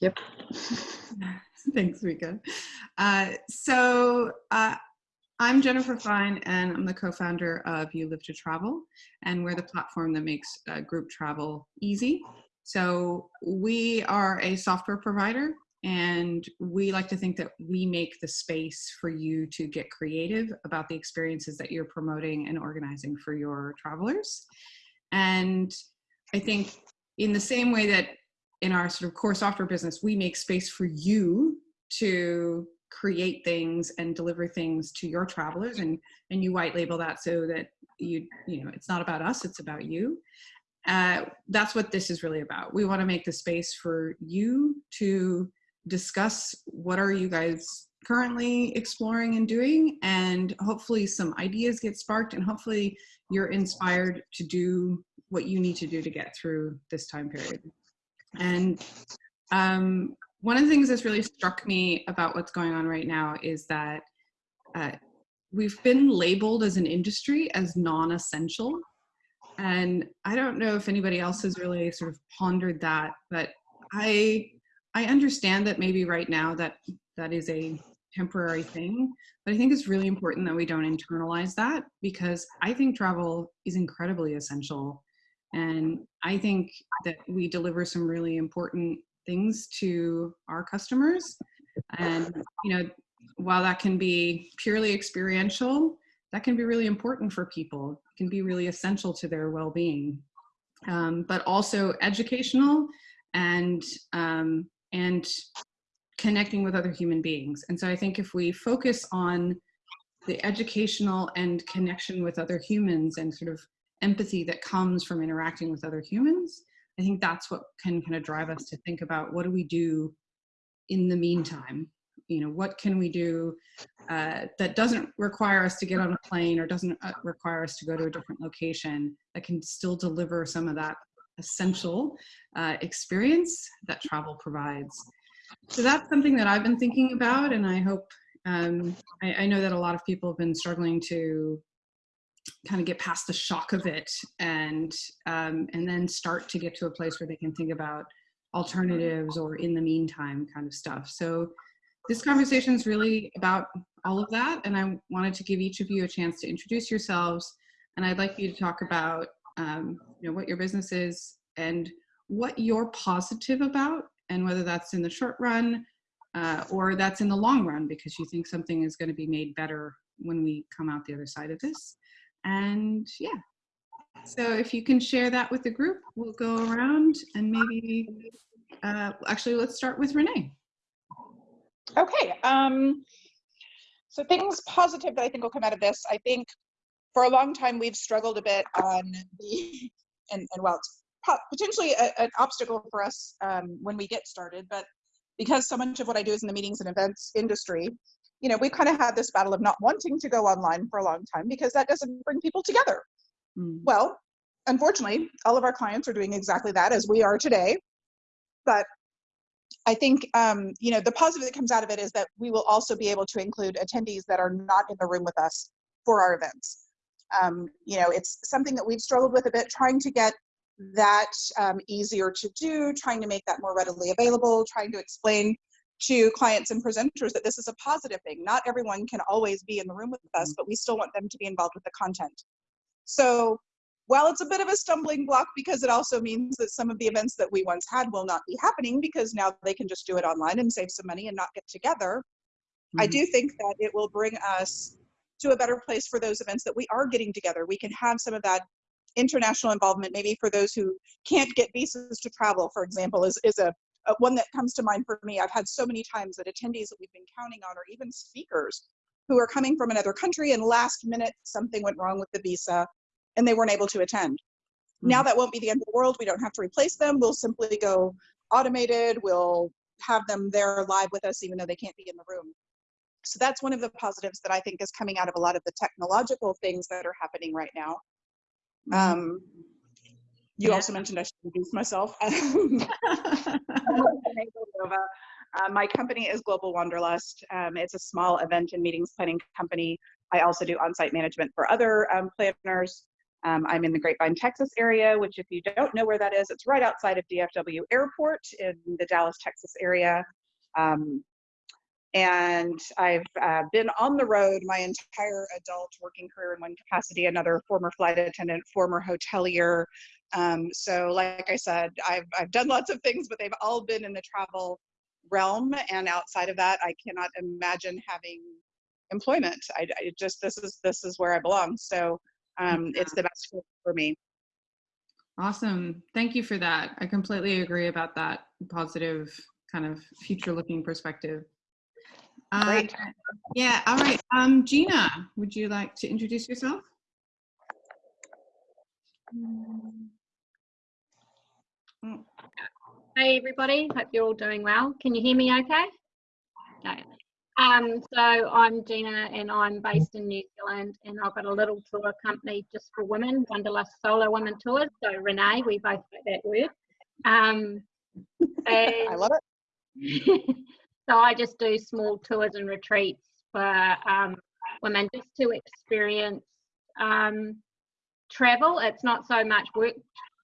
Yep. Thanks, Rika. Uh, so uh, I'm Jennifer Fine, and I'm the co-founder of You Live to Travel, and we're the platform that makes uh, group travel easy. So we are a software provider, and we like to think that we make the space for you to get creative about the experiences that you're promoting and organizing for your travelers. And I think in the same way that in our sort of core software business, we make space for you to create things and deliver things to your travelers and and you white label that so that you you know it's not about us it's about you. Uh, that's what this is really about. We want to make the space for you to discuss what are you guys currently exploring and doing and hopefully some ideas get sparked and hopefully you're inspired to do what you need to do to get through this time period and um, one of the things that's really struck me about what's going on right now is that uh, we've been labeled as an industry as non-essential. And i don't know if anybody else has really sort of pondered that but i i understand that maybe right now that that is a temporary thing but i think it's really important that we don't internalize that because i think travel is incredibly essential and i think that we deliver some really important things to our customers. And, you know, while that can be purely experiential, that can be really important for people. It can be really essential to their well-being, um, but also educational and, um, and connecting with other human beings. And so I think if we focus on the educational and connection with other humans and sort of empathy that comes from interacting with other humans, I think that's what can kind of drive us to think about what do we do in the meantime? You know, what can we do uh, that doesn't require us to get on a plane or doesn't uh, require us to go to a different location that can still deliver some of that essential uh, experience that travel provides. So that's something that I've been thinking about and I hope, um, I, I know that a lot of people have been struggling to kind of get past the shock of it and um, and then start to get to a place where they can think about alternatives or in the meantime kind of stuff. So this conversation is really about all of that and I wanted to give each of you a chance to introduce yourselves and I'd like you to talk about um, you know what your business is and what you're positive about and whether that's in the short run uh, or that's in the long run because you think something is going to be made better when we come out the other side of this. And yeah, so if you can share that with the group, we'll go around and maybe, uh, actually, let's start with Renee. Okay. Um, so things positive that I think will come out of this. I think for a long time we've struggled a bit on the, and, and well, it's potentially a, an obstacle for us um, when we get started, but because so much of what I do is in the meetings and events industry, you know, we kind of had this battle of not wanting to go online for a long time because that doesn't bring people together. Mm. Well, unfortunately, all of our clients are doing exactly that as we are today. But I think, um, you know, the positive that comes out of it is that we will also be able to include attendees that are not in the room with us for our events. Um, you know, it's something that we've struggled with a bit, trying to get that um, easier to do, trying to make that more readily available, trying to explain to clients and presenters that this is a positive thing. Not everyone can always be in the room with us, mm. but we still want them to be involved with the content. So while it's a bit of a stumbling block because it also means that some of the events that we once had will not be happening because now they can just do it online and save some money and not get together. Mm-hmm. I do think that it will bring us to a better place for those events that we are getting together. We can have some of that international involvement, maybe for those who can't get visas to travel, for example, is, is a uh, one that comes to mind for me, I've had so many times that attendees that we've been counting on, or even speakers who are coming from another country and last minute something went wrong with the visa and they weren't able to attend. Mm. Now that won't be the end of the world. We don't have to replace them. We'll simply go automated. We'll have them there live with us even though they can't be in the room. So that's one of the positives that I think is coming out of a lot of the technological things that are happening right now. Mm-hmm. Um, you yeah. also mentioned I should introduce myself. uh, my company is Global Wanderlust. Um, it's a small event and meetings planning company. I also do on-site management for other um, planners. Um, I'm in the Grapevine, Texas area, which if you don't know where that is, it's right outside of DFW Airport in the Dallas, Texas area. Um, and I've uh, been on the road my entire adult working career in one capacity, another former flight attendant, former hotelier. Um, so like I said, I've, I've done lots of things, but they've all been in the travel realm. And outside of that, I cannot imagine having employment. I, I just, this is, this is where I belong. So um, it's the best fit for me. Awesome. Thank you for that. I completely agree about that positive kind of future looking perspective. Uh, Great. yeah, all right. Um, Gina, would you like to introduce yourself? Hey everybody, hope you're all doing well. Can you hear me okay? No. Um, so I'm Gina and I'm based in New Zealand and I've got a little tour company just for women, Wanderlust Solo Women Tours. So Renee, we both get that word. Um, I love it. so I just do small tours and retreats for um, women just to experience um, travel. It's not so much work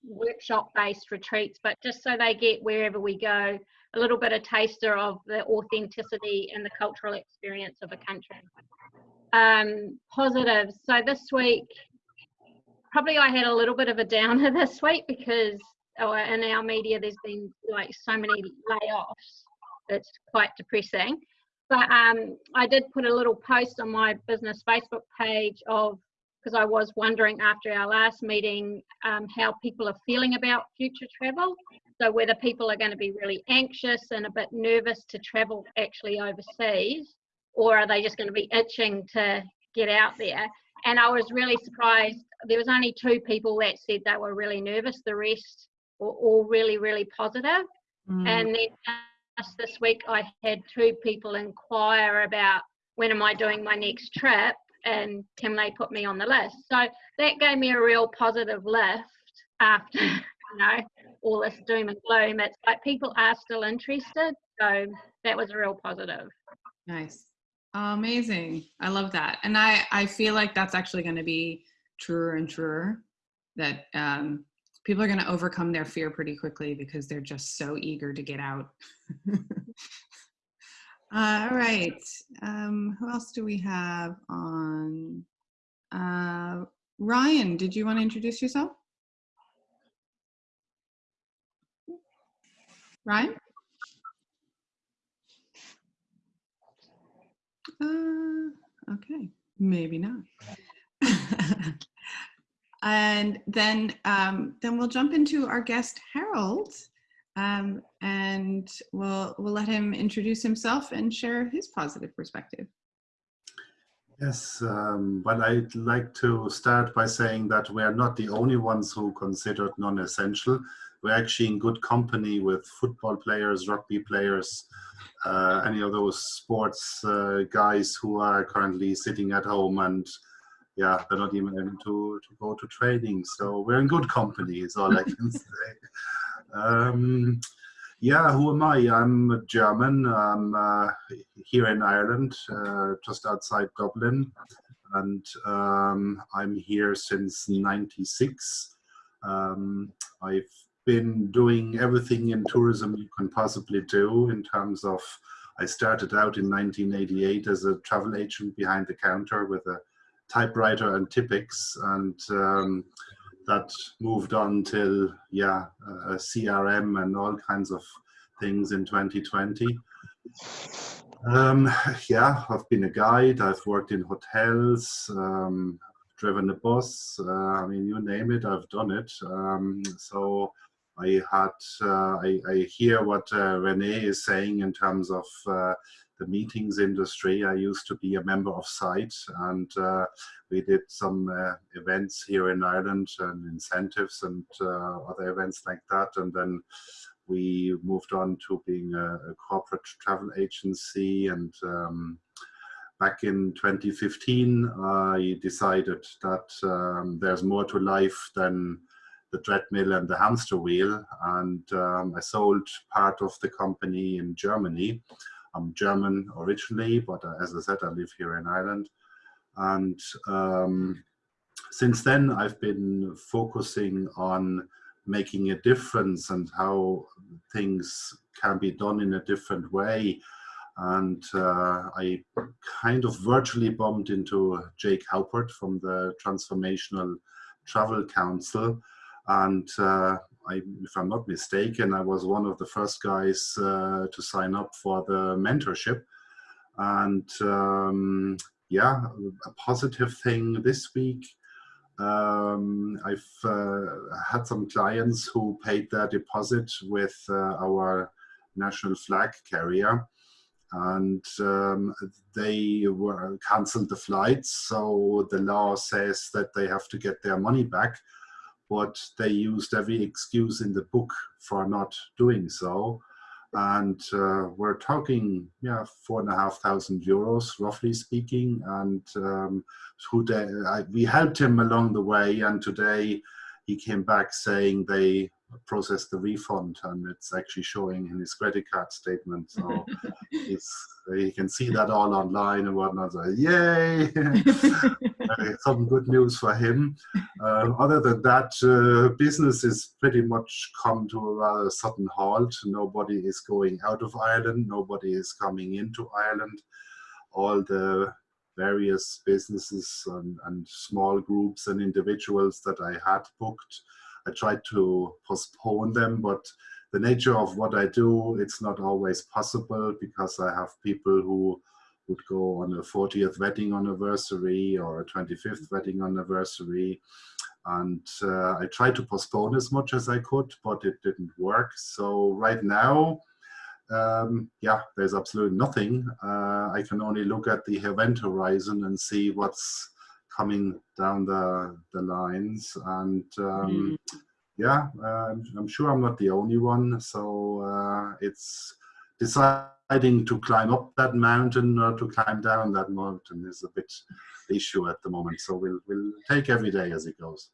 workshop based retreats, but just so they get wherever we go a little bit of taster of the authenticity and the cultural experience of a country. Um, positives. So this week, probably I had a little bit of a downer this week because oh, in our media there's been like so many layoffs. It's quite depressing. But um, I did put a little post on my business Facebook page of because I was wondering after our last meeting um, how people are feeling about future travel. So whether people are going to be really anxious and a bit nervous to travel actually overseas, or are they just going to be itching to get out there? And I was really surprised. There was only two people that said they were really nervous. The rest were all really, really positive. Mm, And then just this week, I had two people inquire about when am I doing my next trip and they put me on the list. So that gave me a real positive lift after, you know, all this doom and gloom. It's like people are still interested. So that was a real positive. nice. Oh, Amazing. I love that. And I, I feel like that's actually going to be truer and truer that um, people are going to overcome their fear pretty quickly because they're just so eager to get out. Uh, all right. Um, who else do we have on? Uh, Ryan, did you want to introduce yourself? Ryan? Uh, okay, maybe not. and then, um, then we'll jump into our guest Harold, um, and we'll we'll let him introduce himself and share his positive perspective. Yes, um, well, I'd like to start by saying that we're not the only ones who considered non-essential. We're actually in good company with football players, rugby players, uh, any of those sports uh, guys who are currently sitting at home and yeah, they're not even able to, to go to training. So we're in good company is all I can say. Um, yeah, who am I? I'm a German. I'm uh, here in Ireland, uh, just outside Dublin, and um, I'm here since '96. Um, I've been doing everything in tourism you can possibly do in terms of. I started out in 1988 as a travel agent behind the counter with a typewriter and Tipp-Ex, and um, that moved on till yeah, uh, CRM and all kinds of things in 2020. Um, yeah, I've been a guide. I've worked in hotels, um, driven a bus. Uh, I mean, you name it, I've done it. Um, so I had, uh, I, I, hear what uh, Renee is saying in terms of uh, the meetings industry. I used to be a member of SITE and uh, we did some uh, events here in Ireland and incentives and other events like that. And then we moved on to being a, a corporate travel agency and um, back in 2015 I decided that um, there's more to life than the treadmill and the hamster wheel and um, I sold part of the company in Germany. I'm German originally but uh, as I said I live here in Ireland and um, since then, I've been focusing on making a difference and how things can be done in a different way. And uh, I kind of virtually bumped into Jake Haupert from the Transformational Travel Council. And uh, I, if I'm not mistaken, I was one of the first guys uh, to sign up for the mentorship. And um, yeah, a positive thing this week um, I've uh, had some clients who paid their deposit with uh, our national flag carrier and um, they were cancelled the flights. So the law says that they have to get their money back, but they used every excuse in the book for not doing so. And uh, we're talking yeah four and a half thousand euros roughly speaking. And um, today I, we helped him along the way. And today he came back saying they processed the refund and it's actually showing in his credit card statement. So it's you can see that all online and whatnot. So yay! Some good news for him. Uh, other than that uh, business is pretty much come to a rather sudden halt. Nobody is going out of ireland. Nobody is coming into ireland. All the various businesses and, and small groups and individuals that i had booked I tried to postpone them, but the nature of what I do, it's not always possible because I have people who would go on a 40th wedding anniversary or a 25th wedding anniversary. And uh, I tried to postpone as much as I could, but it didn't work. So right now, um, yeah, there's absolutely nothing. Uh, I can only look at the event horizon and see what's coming down the, the lines. And um, mm. yeah, uh, I'm sure I'm not the only one. So uh, it's deciding to climb up that mountain or to climb down that mountain is a bit issue at the moment. So we'll, we'll take every day as it goes.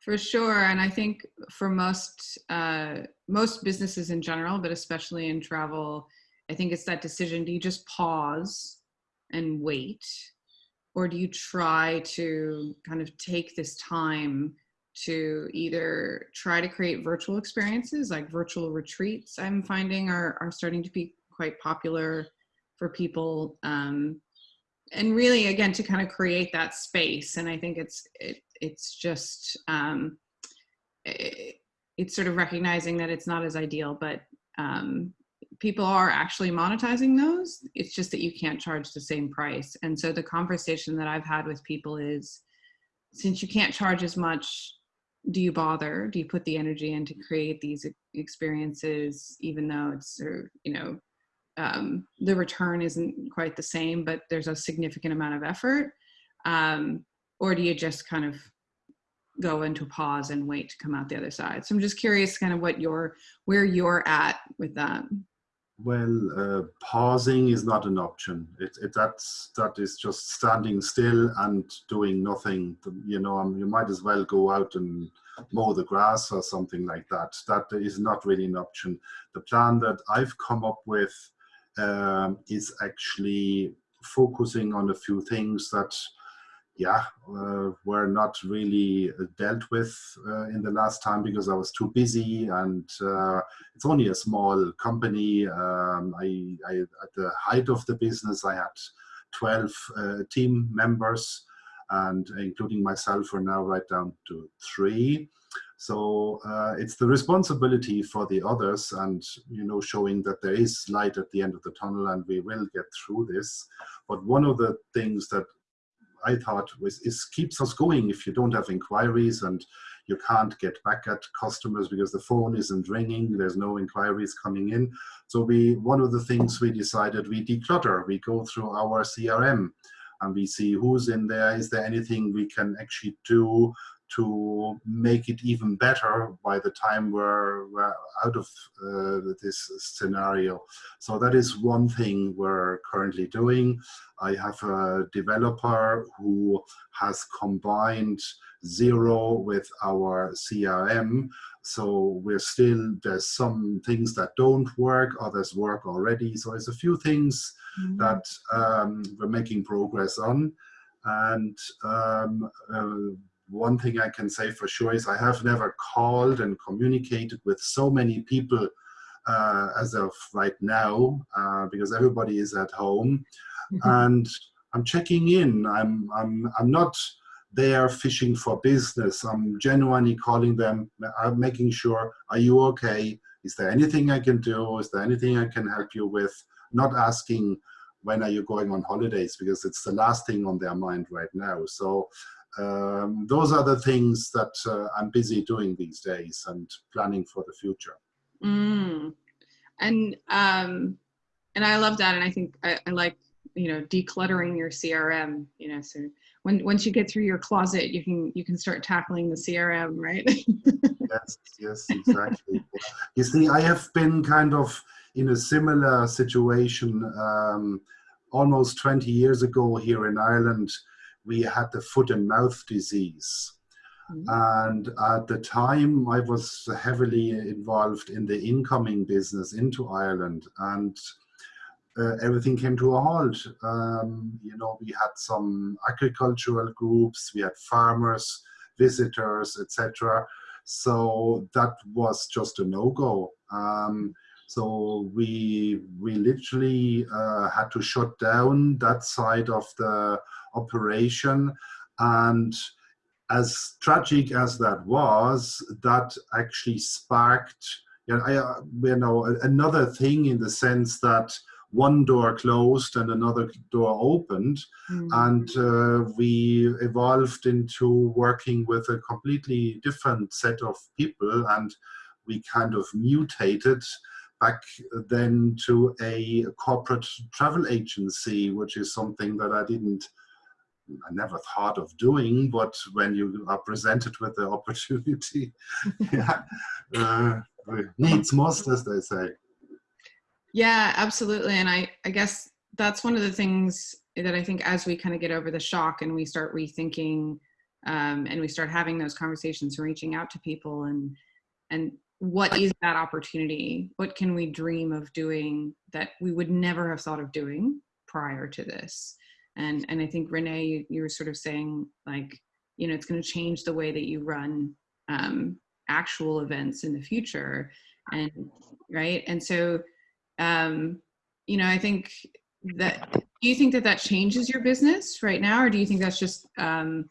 For sure, and I think for most uh, most businesses in general, but especially in travel, I think it's that decision. Do you just pause and wait, or do you try to kind of take this time to either try to create virtual experiences like virtual retreats i'm finding are, are starting to be quite popular for people um, and really again to kind of create that space and i think it's it, it's just um, it, it's sort of recognizing that it's not as ideal but um, people are actually monetizing those. It's just that you can't charge the same price. And so the conversation that I've had with people is since you can't charge as much, do you bother? Do you put the energy in to create these experiences, even though it's, you know, um, the return isn't quite the same, but there's a significant amount of effort? Um, or do you just kind of go into pause and wait to come out the other side? So I'm just curious kind of what your, where you're at with that. Well, uh, pausing is not an option. It, it, that's, that is just standing still and doing nothing. You know, um, you might as well go out and mow the grass or something like that. That is not really an option. The plan that I've come up with um, is actually focusing on a few things that yeah, uh, were not really uh, dealt with uh, in the last time because I was too busy and uh, it's only a small company. Um, I, I, at the height of the business, I had 12 uh, team members and including myself we're now right down to three. So uh, it's the responsibility for the others and, you know, showing that there is light at the end of the tunnel and we will get through this. But one of the things that I thought was is keeps us going if you don't have inquiries and you can't get back at customers because the phone isn't ringing, there's no inquiries coming in. So we one of the things we decided we declutter. We go through our CRM and we see who's in there. Is there anything we can actually do to make it even better by the time we're, we're out of uh, this scenario. So that is one thing we're currently doing. I have a developer who has combined Xero with our CRM. So we're still, there's some things that don't work, others work already. So there's a few things mm -hmm. that um, we're making progress on. And um, uh, one thing I can say for sure is I have never called and communicated with so many people uh, as of right now uh, because everybody is at home and I'm checking in. I'm, I'm, I'm not there fishing for business. I'm genuinely calling them, I'm making sure, are you okay? Is there anything I can do? Is there anything I can help you with? Not asking, when are you going on holidays? Because it's the last thing on their mind right now. So um, those are the things that uh, I'm busy doing these days and planning for the future. Mm. And um, and I love that, and I think I, I, like you know decluttering your CRM. You know, so when once you get through your closet, you can you can start tackling the CRM, right? yes, yes, exactly. you see, I have been kind of in a similar situation um, almost 20 years ago here in Ireland. We had the foot and mouth disease and at the time, I was heavily involved in the incoming business into Ireland, and uh, everything came to a halt. Um, you know, we had some agricultural groups, we had farmers, visitors, etc. So that was just a no-go. Um, so we we literally uh, had to shut down that side of the operation and as tragic as that was, that actually sparked, you know, I, uh, you know, another thing in the sense that one door closed and another door opened, mm. and uh, we evolved into working with a completely different set of people, and we kind of mutated back then to a corporate travel agency, which is something that I didn't I never thought of doing, but when you are presented with the opportunity, yeah, uh, needs must, as they say. Yeah, absolutely. And I, I guess that's one of the things that I think as we kind of get over the shock and we start rethinking um, and we start having those conversations and reaching out to people and, and what is that opportunity? What can we dream of doing that we would never have thought of doing prior to this? And and i think renee you, you were sort of saying like you know it's going to change the way that you run um, actual events in the future and right? And so um, you know i think that do you think that that changes your business right now or do you think that's just um,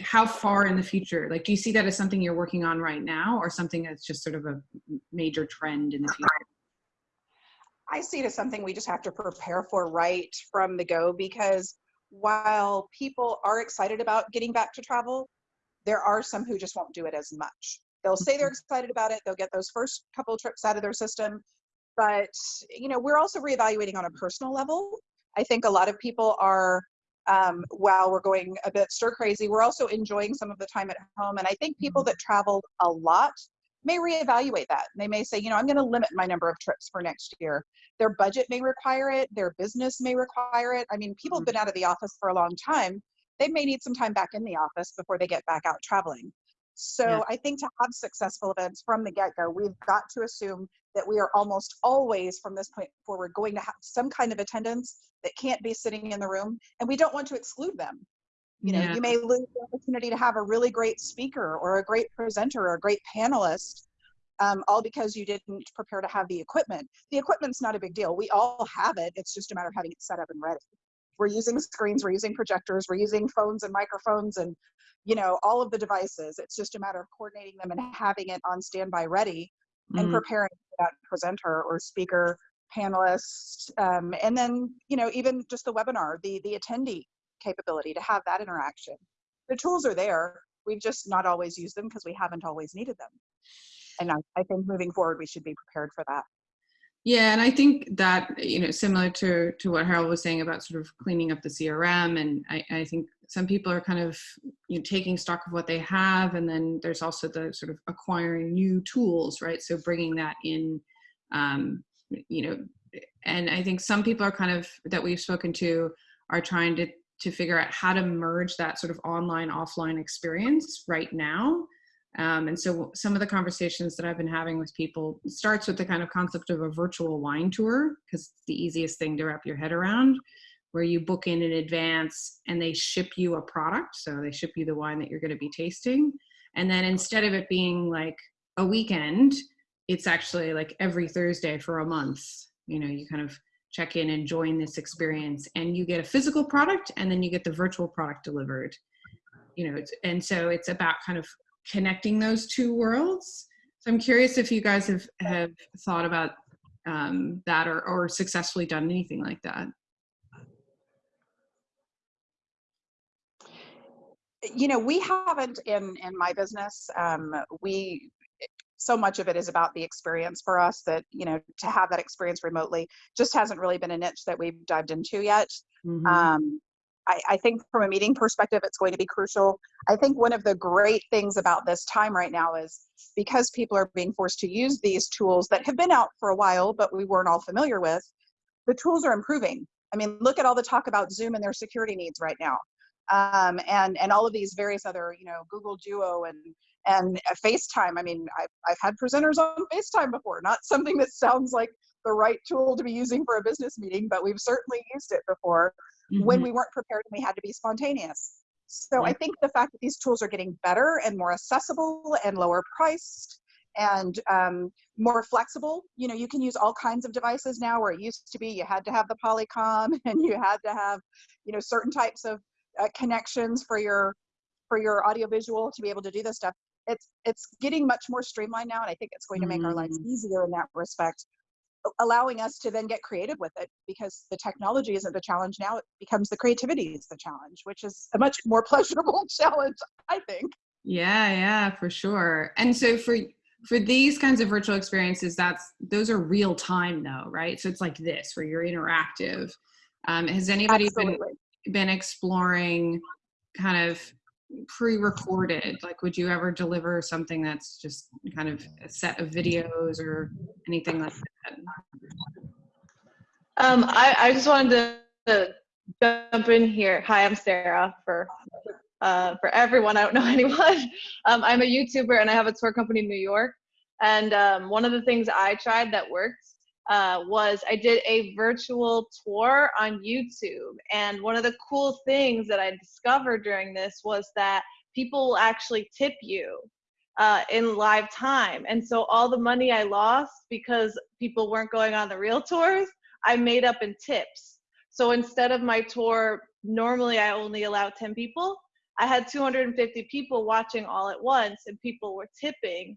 how far in the future? Like do you see that as something you're working on right now or something that's just sort of a major trend in the future I see it as something we just have to prepare for right from the go because while people are excited about getting back to travel, there are some who just won't do it as much. They'll say they're mm-hmm. excited about it, they'll get those first couple trips out of their system, but you know, we're also reevaluating on a personal level. I think a lot of people are um, while we're going a bit stir crazy, we're also enjoying some of the time at home. And I think people mm-hmm. that traveled a lot may reevaluate that. They may say, you know, I'm going to limit my number of trips for next year. Their budget may require it, their business may require it. I mean, people have mm-hmm. been out of the office for a long time. They may need some time back in the office before they get back out traveling. So yeah. I think to have successful events from the get go, we've got to assume that we are almost always from this point forward going to have some kind of attendance that can't be sitting in the room, and we don't want to exclude them. You know, yeah. you may lose the opportunity to have a really great speaker or a great presenter or a great panelist, um, all because you didn't prepare to have the equipment. The equipment's not a big deal. We all have it. It's just a matter of having it set up and ready. We're using screens, we're using projectors, we're using phones and microphones and you know all of the devices. It's just a matter of coordinating them and having it on standby ready and preparing that presenter or speaker panelist um, and then you know even just the webinar the the attendee capability to have that interaction. The tools are there. We've just not always used them because we haven't always needed them. And I, I think moving forward, we should be prepared for that. Yeah, and I think that you know, similar to to what Harold was saying about sort of cleaning up the CRM, and I, I think some people are kind of you know taking stock of what they have, and then there's also the sort of acquiring new tools, right? So bringing that in, um, you know, and I think some people are kind of that we've spoken to are trying to to figure out how to merge that sort of online offline experience right now um, and so some of the conversations that i've been having with people starts with the kind of concept of a virtual wine tour because it's the easiest thing to wrap your head around where you book in in advance and they ship you a product. So they ship you the wine that you're going to be tasting. And then instead of it being like a weekend, it's actually like every Thursday for a month. You know, you kind of check in and join this experience and you get a physical product and then you get the virtual product delivered. You know, and so it's about kind of connecting those two worlds. So I'm curious if you guys have, have thought about um, that or, or successfully done anything like that. you know we haven't in in my business um we so much of it is about the experience for us that you know to have that experience remotely just hasn't really been a niche that we've dived into yet. Mhm. um I, I think from a meeting perspective it's going to be crucial. I think one of the great things about this time right now is because people are being forced to use these tools that have been out for a while but we weren't all familiar with the tools are improving. I mean look at all the talk about zoom and their security needs right now. Um, and and all of these various other you know Google Duo and and FaceTime. I mean, I've I've had presenters on FaceTime before. Not something that sounds like the right tool to be using for a business meeting, but we've certainly used it before when Mhm. we weren't prepared and we had to be spontaneous. So I think the fact that these tools are getting better and more accessible and lower priced and um, more flexible. You know, you can use all kinds of devices now where it used to be you had to have the Polycom and you had to have, you know, certain types of uh, connections for your for your audiovisual to be able to do this stuff. It's it's getting much more streamlined now, and I think it's going to make our lives easier in that respect, allowing us to then get creative with it because the technology isn't the challenge now; it becomes the creativity is the challenge, which is a much more pleasurable challenge, I think. Yeah, yeah, for sure. And so for for these kinds of virtual experiences, that's those are real time though, right? So it's like this where you're interactive. Um, has anybody been been exploring kind of pre-recorded? Like, would you ever deliver something that's just kind of a set of videos or anything like that? Um, I, I just wanted to, to jump in here. Hi, I'm Sarah for uh, for everyone. I don't know anyone. Um, I'm a YouTuber and I have a tour company in New York. And um, one of the things I tried that worked uh, was I did a virtual tour on YouTube. And one of the cool things that I discovered during this was that people will actually tip you uh, in live time. And so all the money I lost because people weren't going on the real tours, I made up in tips. So instead of my tour, normally I only allow 10 people. I had 250 people watching all at once, and people were tipping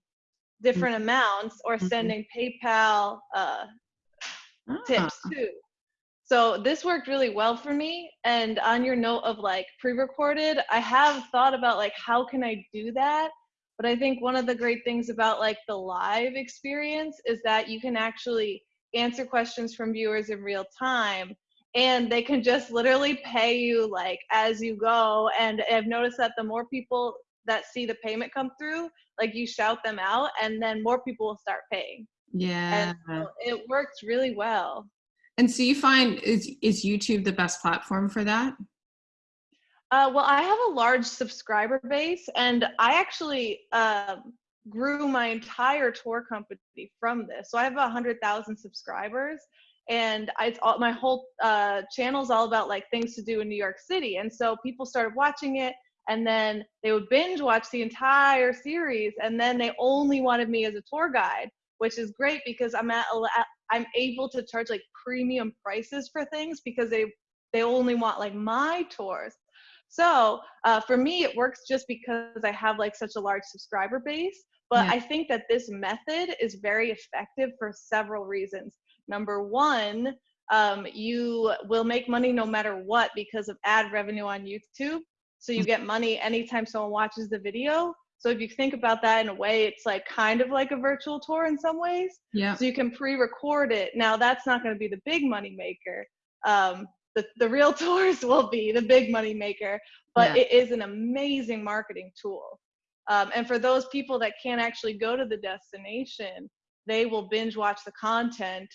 different amounts or Mhm. sending PayPal uh, Ah, tips too. So this worked really well for me. And on your note of like pre-recorded, I have thought about like how can I do that? But I think one of the great things about like the live experience is that you can actually answer questions from viewers in real time and they can just literally pay you like as you go and I've noticed that the more people that see the payment come through, like you shout them out and then more people will start paying. yeah. And so it works really well. And so you find is is YouTube the best platform for that? Uh, well, I have a large subscriber base, and I actually um, grew my entire tour company from this. So I have a hundred thousand subscribers, and I, it's all, my whole uh, channel is all about like things to do in New York City. And so people started watching it, and then they would binge watch the entire series, and then they only wanted me as a tour guide, which is great because I'm at i'm able to charge like premium prices for things because they they only want like my tours. So uh, for me, it works just because I have like such a large subscriber base. But Yeah. I think that this method is very effective for several reasons. Number one, um, you will make money no matter what because of ad revenue on YouTube. So you get money anytime someone watches the video. So if you think about that in a way, it's like kind of like a virtual tour in some ways. Yeah. So you can pre-record it. Now that's not going to be the big money maker. Um, the, the real tours will be the big money maker, but Yeah. it is an amazing marketing tool. Um, and for those people that can't actually go to the destination, they will binge watch the content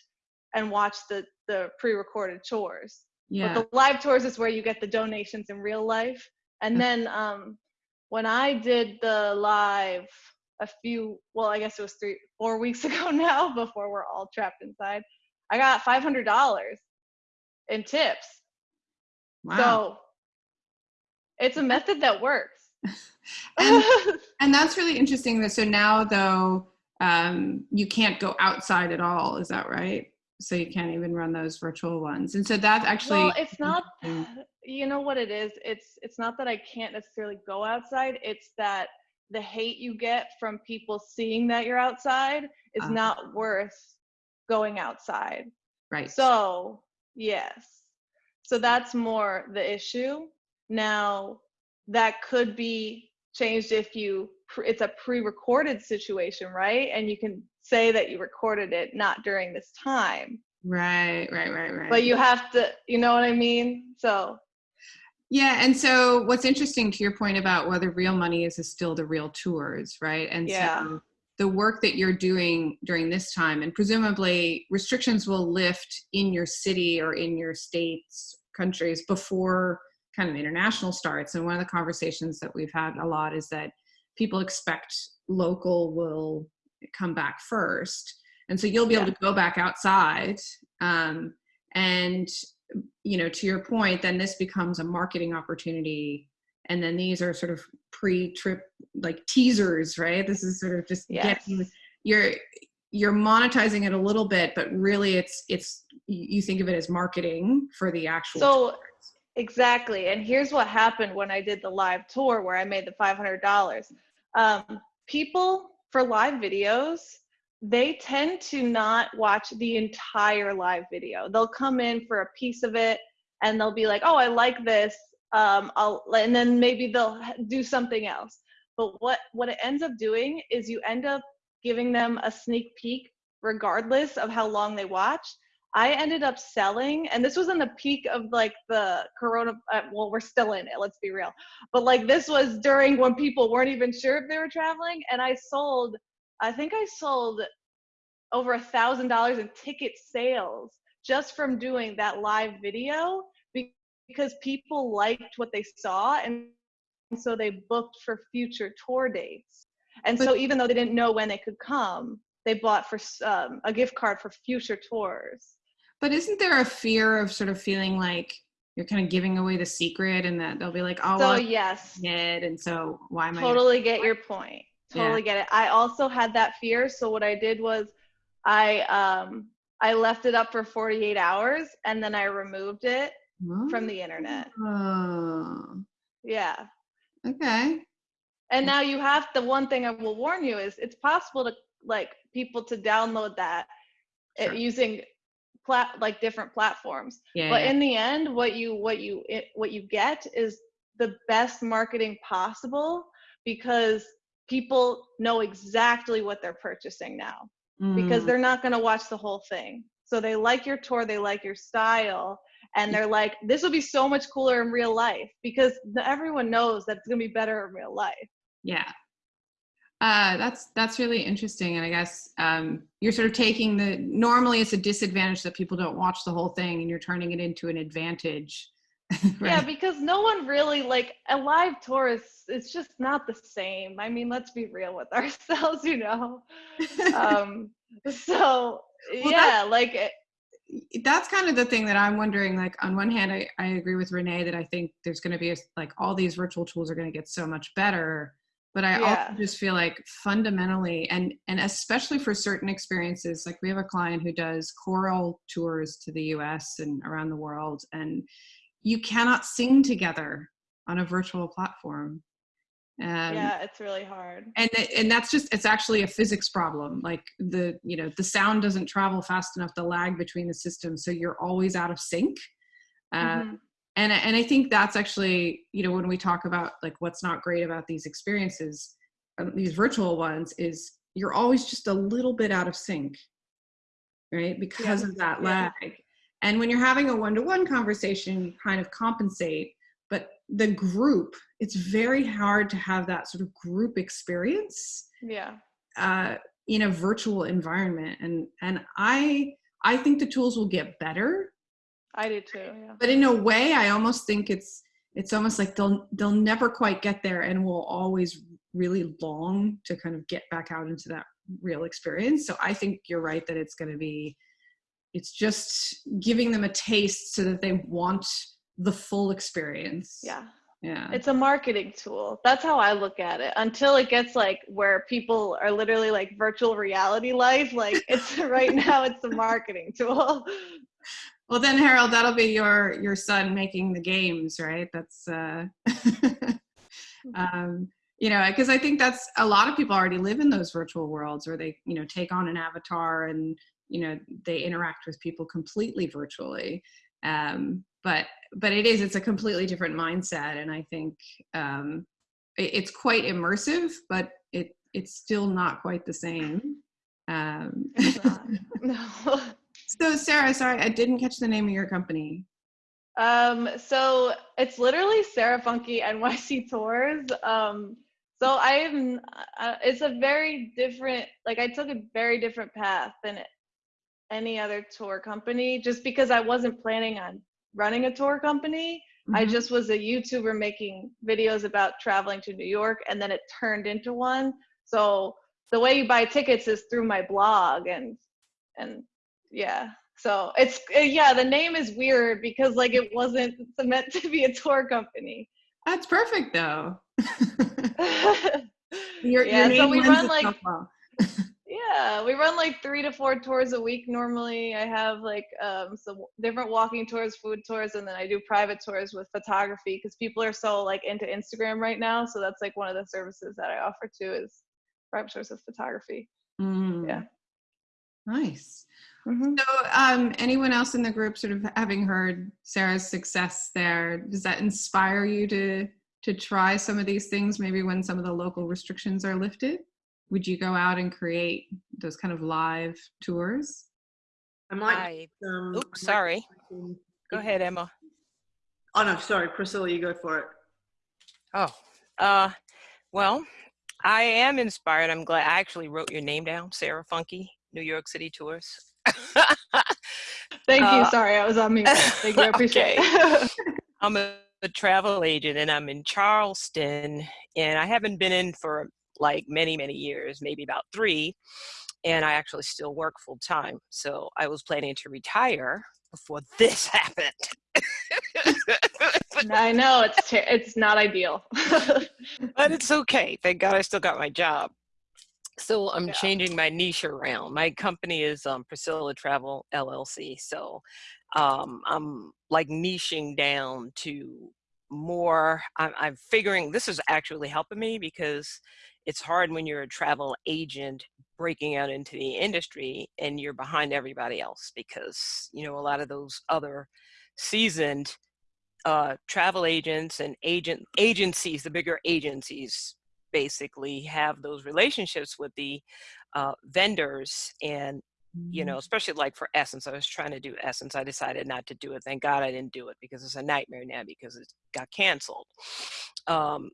and watch the, the pre-recorded tours. Yeah. But the live tours is where you get the donations in real life. And then um, when I did the live a few, well, I guess it was three, four weeks ago now, before we're all trapped inside, I got $500 in tips. Wow. So it's a method that works. and, and that's really interesting. That so now though, um, you can't go outside at all. Is that right? So you can't even run those virtual ones. And so that's actually well, it's not. You know what it is? It's it's not that I can't necessarily go outside. It's that the hate you get from people seeing that you're outside is Ah. not worth going outside. right. So, yes. So that's more the issue. Now, that could be changed if you it's a pre-recorded situation, right? And you can say that you recorded it not during this time. right, right, right, right. But you have to, you know what I mean? So, Yeah, and so what's interesting to your point about whether real money is, is still the real tours, right? And Yeah. so the work that you're doing during this time, and presumably restrictions will lift in your city or in your states, countries before kind of international starts. And one of the conversations that we've had a lot is that people expect local will come back first. And so you'll be able to go back outside. Um, and you know to your point then this becomes a marketing opportunity and then these are sort of pre-trip like teasers right this is sort of just yes. getting you're you're monetizing it a little bit but really it's it's you think of it as marketing for the actual So, tours. Exactly. And here's what happened when I did the live tour where I made the $500. Um, people for live videos, they tend to not watch the entire live video. They'll come in for a piece of it and they'll be like, oh, I like this. Um, I'll, and then maybe they'll do something else. But what, what it ends up doing is you end up giving them a sneak peek regardless of how long they watch. I ended up selling, and this was in the peak of like the corona. Uh, well, we're still in it, let's be real. But like this was during when people weren't even sure if they were traveling, and I sold, I think I sold over a thousand dollars in ticket sales just from doing that live video because people liked what they saw, and so they booked for future tour dates. And so even though they didn't know when they could come, they bought for um, a gift card for future tours. But isn't there a fear of sort of feeling like you're kind of giving away the secret and that they'll be like oh so well, yes, it and so why am i totally get your point. Yeah. Totally get it. I also had that fear, so what I did was I um I left it up for 48 hours and then I removed it from the internet. oh, Yeah. okay And now you have the one thing I will warn you is it's possible to like people to download that uh, Sure. using plat like different platforms. yeah, but yeah. in the end what you what you it, what you get is the best marketing possible because people know exactly what they're purchasing now because Mm. they're not going to watch the whole thing so they like your tour they like your style and they're like this will be so much cooler in real life because the, everyone knows that it's going to be better in real life Yeah. Uh, that's that's really interesting, and I guess um, you're sort of taking the normally it's a disadvantage that people don't watch the whole thing, and you're turning it into an advantage. yeah because no one really like a live tour is it's just not the same i mean let's be real with ourselves you know um so Well, yeah like it, that's kind of the thing that I'm wondering. Like, on one hand, I, I agree with Renee that I think there's going to be a, like all these virtual tools are going to get so much better, but I Yeah. also just feel like fundamentally, and and especially for certain experiences, like we have a client who does choral tours to the U.S. and around the world, and you cannot sing together on a virtual platform. Um, yeah it's really hard and and that's just it's actually a physics problem like the you know the sound doesn't travel fast enough the lag between the systems so you're always out of sync uh, Mhm. And I- and i think that's actually you know when we talk about like what's not great about these experiences uh, these virtual ones is you're always just a little bit out of sync right? Because of that yeah. lag. And when you're having a one-to-one conversation you kind of compensate but the group it's very hard to have that sort of group experience yeah. uh, in a virtual environment. And and i i think the tools will get better i do too yeah but in a way i almost think it's it's almost like they'll they'll never quite get there and will always really long to kind of get back out into that real experience so i think you're right that it's going to be it's just giving them a taste so that they want the full experience. Yeah. Yeah. It's a marketing tool. That's how I look at it. Until it gets like where people are literally like virtual reality life, like it's right now it's a marketing tool. Well, then Harold, that'll be your your son making the games, right? That's uh um you know, because I think that's a lot of people already live in those virtual worlds where they, you know, take on an avatar and, you know, they interact with people completely virtually. Um, but but it is it's a completely different mindset and i think um, it, it's quite immersive but it it's still not quite the same um, no. so sarah sorry i didn't catch the name of your company Um, so it's literally Sarah Funky NYC Tours. Um, so I'm, uh, it's a very different, like I took a very different path than any other tour company just because I wasn't planning on running a tour company. I Mhm. just was a YouTuber making videos about traveling to New York and then it turned into one. So the way you buy tickets is through my blog and, and yeah. So it's, uh, yeah, the name is weird because like it wasn't meant to be a tour company. that's perfect though your, yeah, your so we run like. Yeah, we run like three to four tours a week normally. I have like um, some different walking tours, food tours, and then I do private tours with photography because people are so like into Instagram right now. So that's like one of the services that I offer too is private tours with photography. Mm. Yeah. nice Mhm. so um, anyone else in the group sort of having heard sarah's success there does that inspire you to to try some of these things maybe when some of the local restrictions are lifted would you go out and create those kind of live tours I might. I, Um, oops, sorry. Go ahead, Emma. Oh no, sorry, Priscilla, you go for it. Oh, uh, well, I am inspired. I'm glad I actually wrote your name down, Sarah Funky, New York City Tours. Thank you. Uh, Sorry, I was on mute. Thank you. I appreciate it. I'm a, a travel agent and I'm in Charleston and I haven't been in for like many, many years, maybe about three. And I actually still work full time. So I was planning to retire before this happened. I know it's it's not ideal. but it's okay. Thank God I still got my job. So I'm Yeah. changing my niche around. My company is um, Priscilla Travel LLC. So um, I'm like niching down to more. I'm, I'm figuring this is actually helping me because it's hard when you're a travel agent breaking out into the industry and you're behind everybody else because you know a lot of those other seasoned uh, travel agents and agent agencies, the bigger agencies, basically have those relationships with the uh, vendors and you know especially like for essence i was trying to do essence i decided not to do it thank god i didn't do it because it's a nightmare now because it got canceled. Um,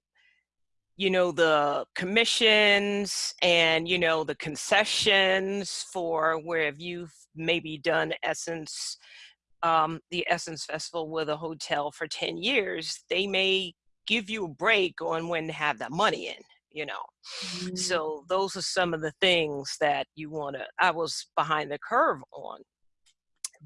you know the commissions and you know the concessions for where if you've maybe done essence um, the Essence Festival with a hotel for 10 years, they may give you a break on when to have that money in, you know. Mm. So those are some of the things that you want to, I was behind the curve on.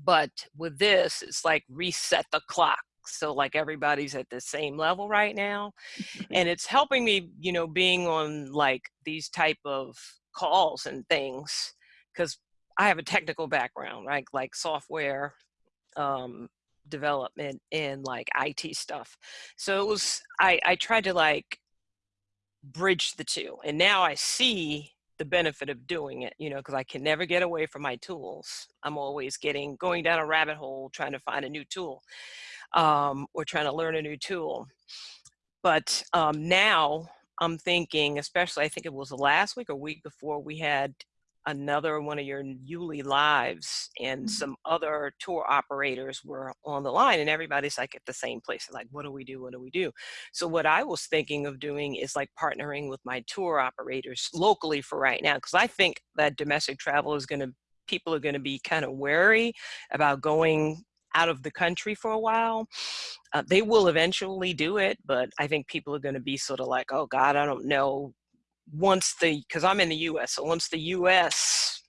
But with this, it's like reset the clock. So like everybody's at the same level right now. and it's helping me, you know, being on like these type of calls and things because I have a technical background, right? Like software um, development and like IT stuff. So it was I I tried to like bridge the two, and now I see the benefit of doing it. You know, because I can never get away from my tools. I'm always getting going down a rabbit hole trying to find a new tool, um, or trying to learn a new tool. But um, now I'm thinking, especially I think it was last week or week before we had another one of your Yuli lives and some other tour operators were on the line and everybody's like at the same place. Like what do we do? What do we do? So what i was thinking of doing is like partnering with my tour operators locally for right now because i think that domestic travel is going to people are going to be kind of wary about going out of the country for a while. Uh, they will eventually do it but i think people are going to be sort of like oh god i don't know once the because I'm in the U.S. So once the U.S.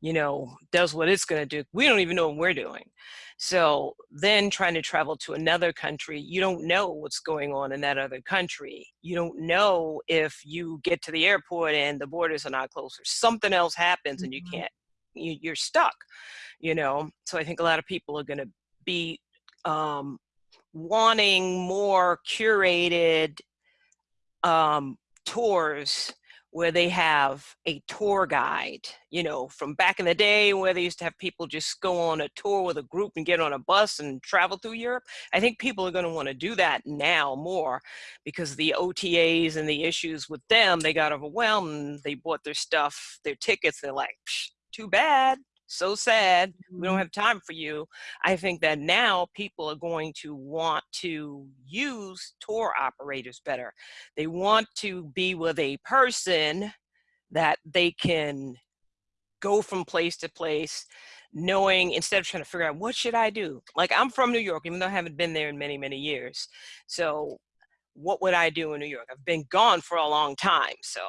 you know, does what it's going to do. We don't even know what we're doing. So then trying to travel to another country, you don't know what's going on in that other country. You don't know if you get to the airport and the borders are not closed or something else happens and you Mhm. can't, you, you're stuck, you know? So I think a lot of people are going to be um, wanting more curated um, tours where they have a tour guide, you know, from back in the day where they used to have people just go on a tour with a group and get on a bus and travel through Europe. I think people are going to want to do that now more because the OTAs and the issues with them, they got overwhelmed they bought their stuff, their tickets. They're like, too bad. So sad. We don't mm-hmm. have time for you. I think that now people are going to want to use tour operators better. They want to be with a person that they can go from place to place knowing instead of trying to figure out what should I do? Like I'm from New York, even though I haven't been there in many, many years. So what would I do in New York? I've been gone for a long time. So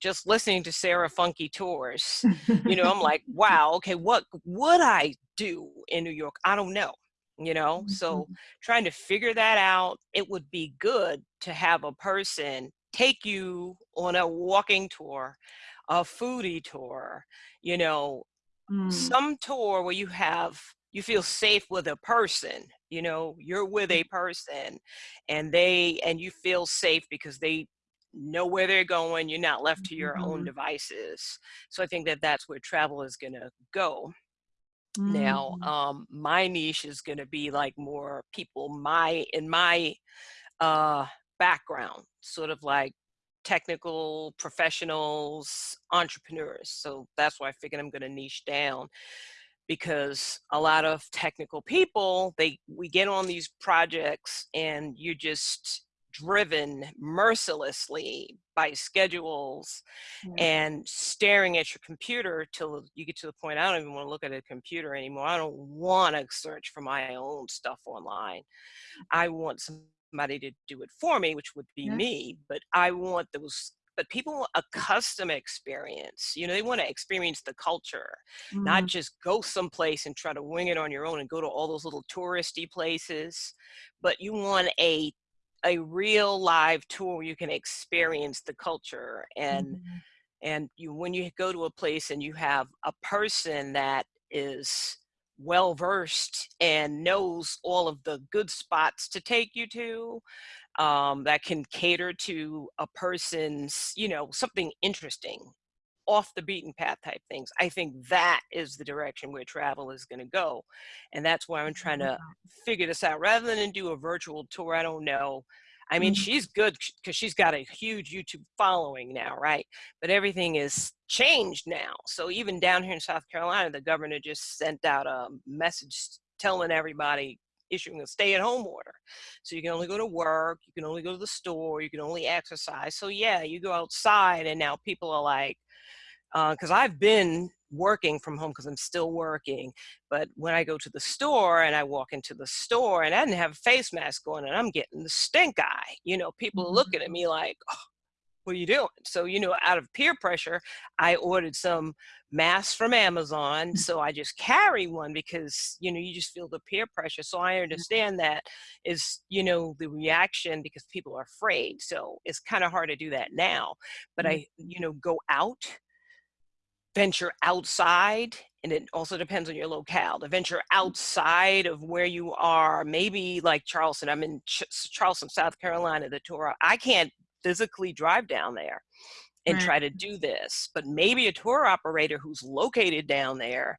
just listening to Sarah Funky Tours, you know, I'm like, wow, okay, what would I do in New York? I don't know, you know? So trying to figure that out, it would be good to have a person take you on a walking tour, a foodie tour, you know, Mm. some tour where you have you feel safe with a person you know you're with a person and they and you feel safe because they know where they're going you're not left to your own Mhm. devices so i think that that's where travel is going to go now Mm. um my niche is going to be like more people my in my uh background sort of like technical professionals entrepreneurs so that's why i figured i'm going to niche down because a lot of technical people they we get on these projects and you're just driven mercilessly by schedules Yeah. and staring at your computer till you get to the point I don't even want to look at a computer anymore. I don't want to search for my own stuff online. I want somebody to do it for me, which would be Yeah. me, but I want those but people want a custom experience. You know, they want to experience the culture, not Mm. just go someplace and try to wing it on your own and go to all those little touristy places, but you want a a real live tour where you can experience the culture and Mhm. and you when you go to a place and you have a person that is well versed and knows all of the good spots to take you to um, that can cater to a person's you know something interesting off the beaten path type things i think that is the direction where travel is going to go and that's why i'm trying to figure this out rather than do a virtual tour i don't know i mean Mhm. she's good because she's got a huge youtube following now right but everything is changed now so even down here in south carolina the governor just sent out a message telling everybody issuing a stay-at-home order so you can only go to work you can only go to the store you can only exercise so yeah you go outside and now people are like Uh, because I've been working from home because I'm still working. But when I go to the store and I walk into the store and I didn't have a face mask on and I'm getting the stink eye, you know, people are looking at mm-hmm. me like, oh, what are you doing? So, you know, out of peer pressure, I ordered some masks from Amazon. Mm. So I just carry one because, you know, you just feel the peer pressure. So I understand that is, you know, the reaction because people are afraid. So it's kind of hard to do that now. But mm. I, you know, go out venture outside and it also depends on your locale to venture outside of where you are maybe like charleston i'm in Ch- charleston south carolina the tour i can't physically drive down there and Right. try to do this but maybe a tour operator who's located down there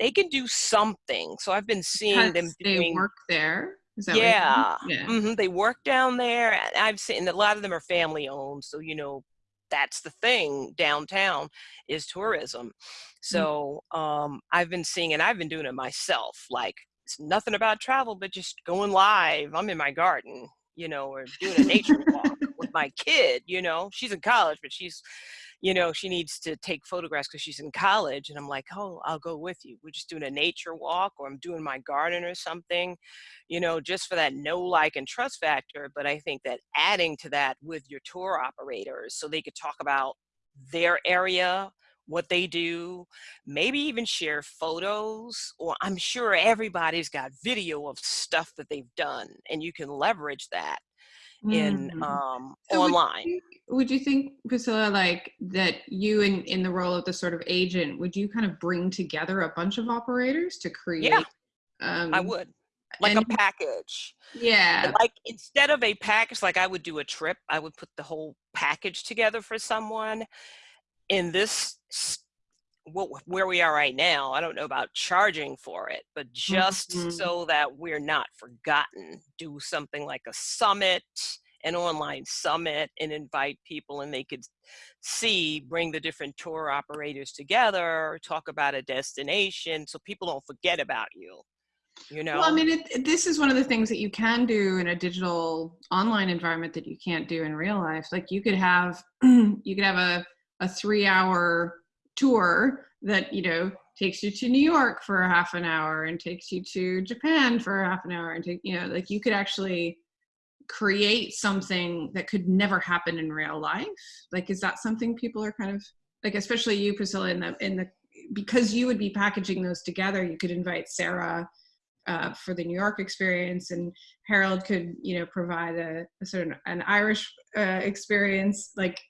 they can do something so i've been seeing them Because they doing work there. Is that what yeah? Yeah. hmm they work down there. and I've seen a lot of them are family owned, so you know that's the thing downtown is tourism. So um, I've been seeing, and I've been doing it myself. Like it's nothing about travel, but just going live. I'm in my garden, you know, or doing a nature walk with my kid. You know, she's in college, but she's you know, she needs to take photographs because she's in college. And I'm like, oh, I'll go with you. We're just doing a nature walk or I'm doing my garden or something, you know, just for that know, like, and trust factor. But I think that adding to that with your tour operators so they could talk about their area what they do, maybe even share photos, or I'm sure everybody's got video of stuff that they've done, and you can leverage that in Mhm. um, So would you online. Would you think, Priscilla, like that you in, in the role of the sort of agent, would you kind of bring together a bunch of operators to create? um, I would like a package. Yeah. like instead of a package like i would do a trip i would put the whole package together for someone in this what where we are right now i don't know about charging for it but just Mhm. so that we're not forgotten do something like a summit an online summit and invite people and they could see bring the different tour operators together talk about a destination so people don't forget about you you know Well, I mean, it- this is one of the things that you can do in a digital online environment that you can't do in real life. Like you could have, you could have a, a three hour tour that, you know, takes you to New York for a half an hour and takes you to Japan for a half an hour and take, you know, like you could actually create something that could never happen in real life. Like, is that something people are kind of like, especially you, Priscilla, in the, in the, because you would be packaging those together, you could invite Sarah uh, for the New York experience, and Harold could, you know, provide a, a sort of an Irish uh, experience. Like,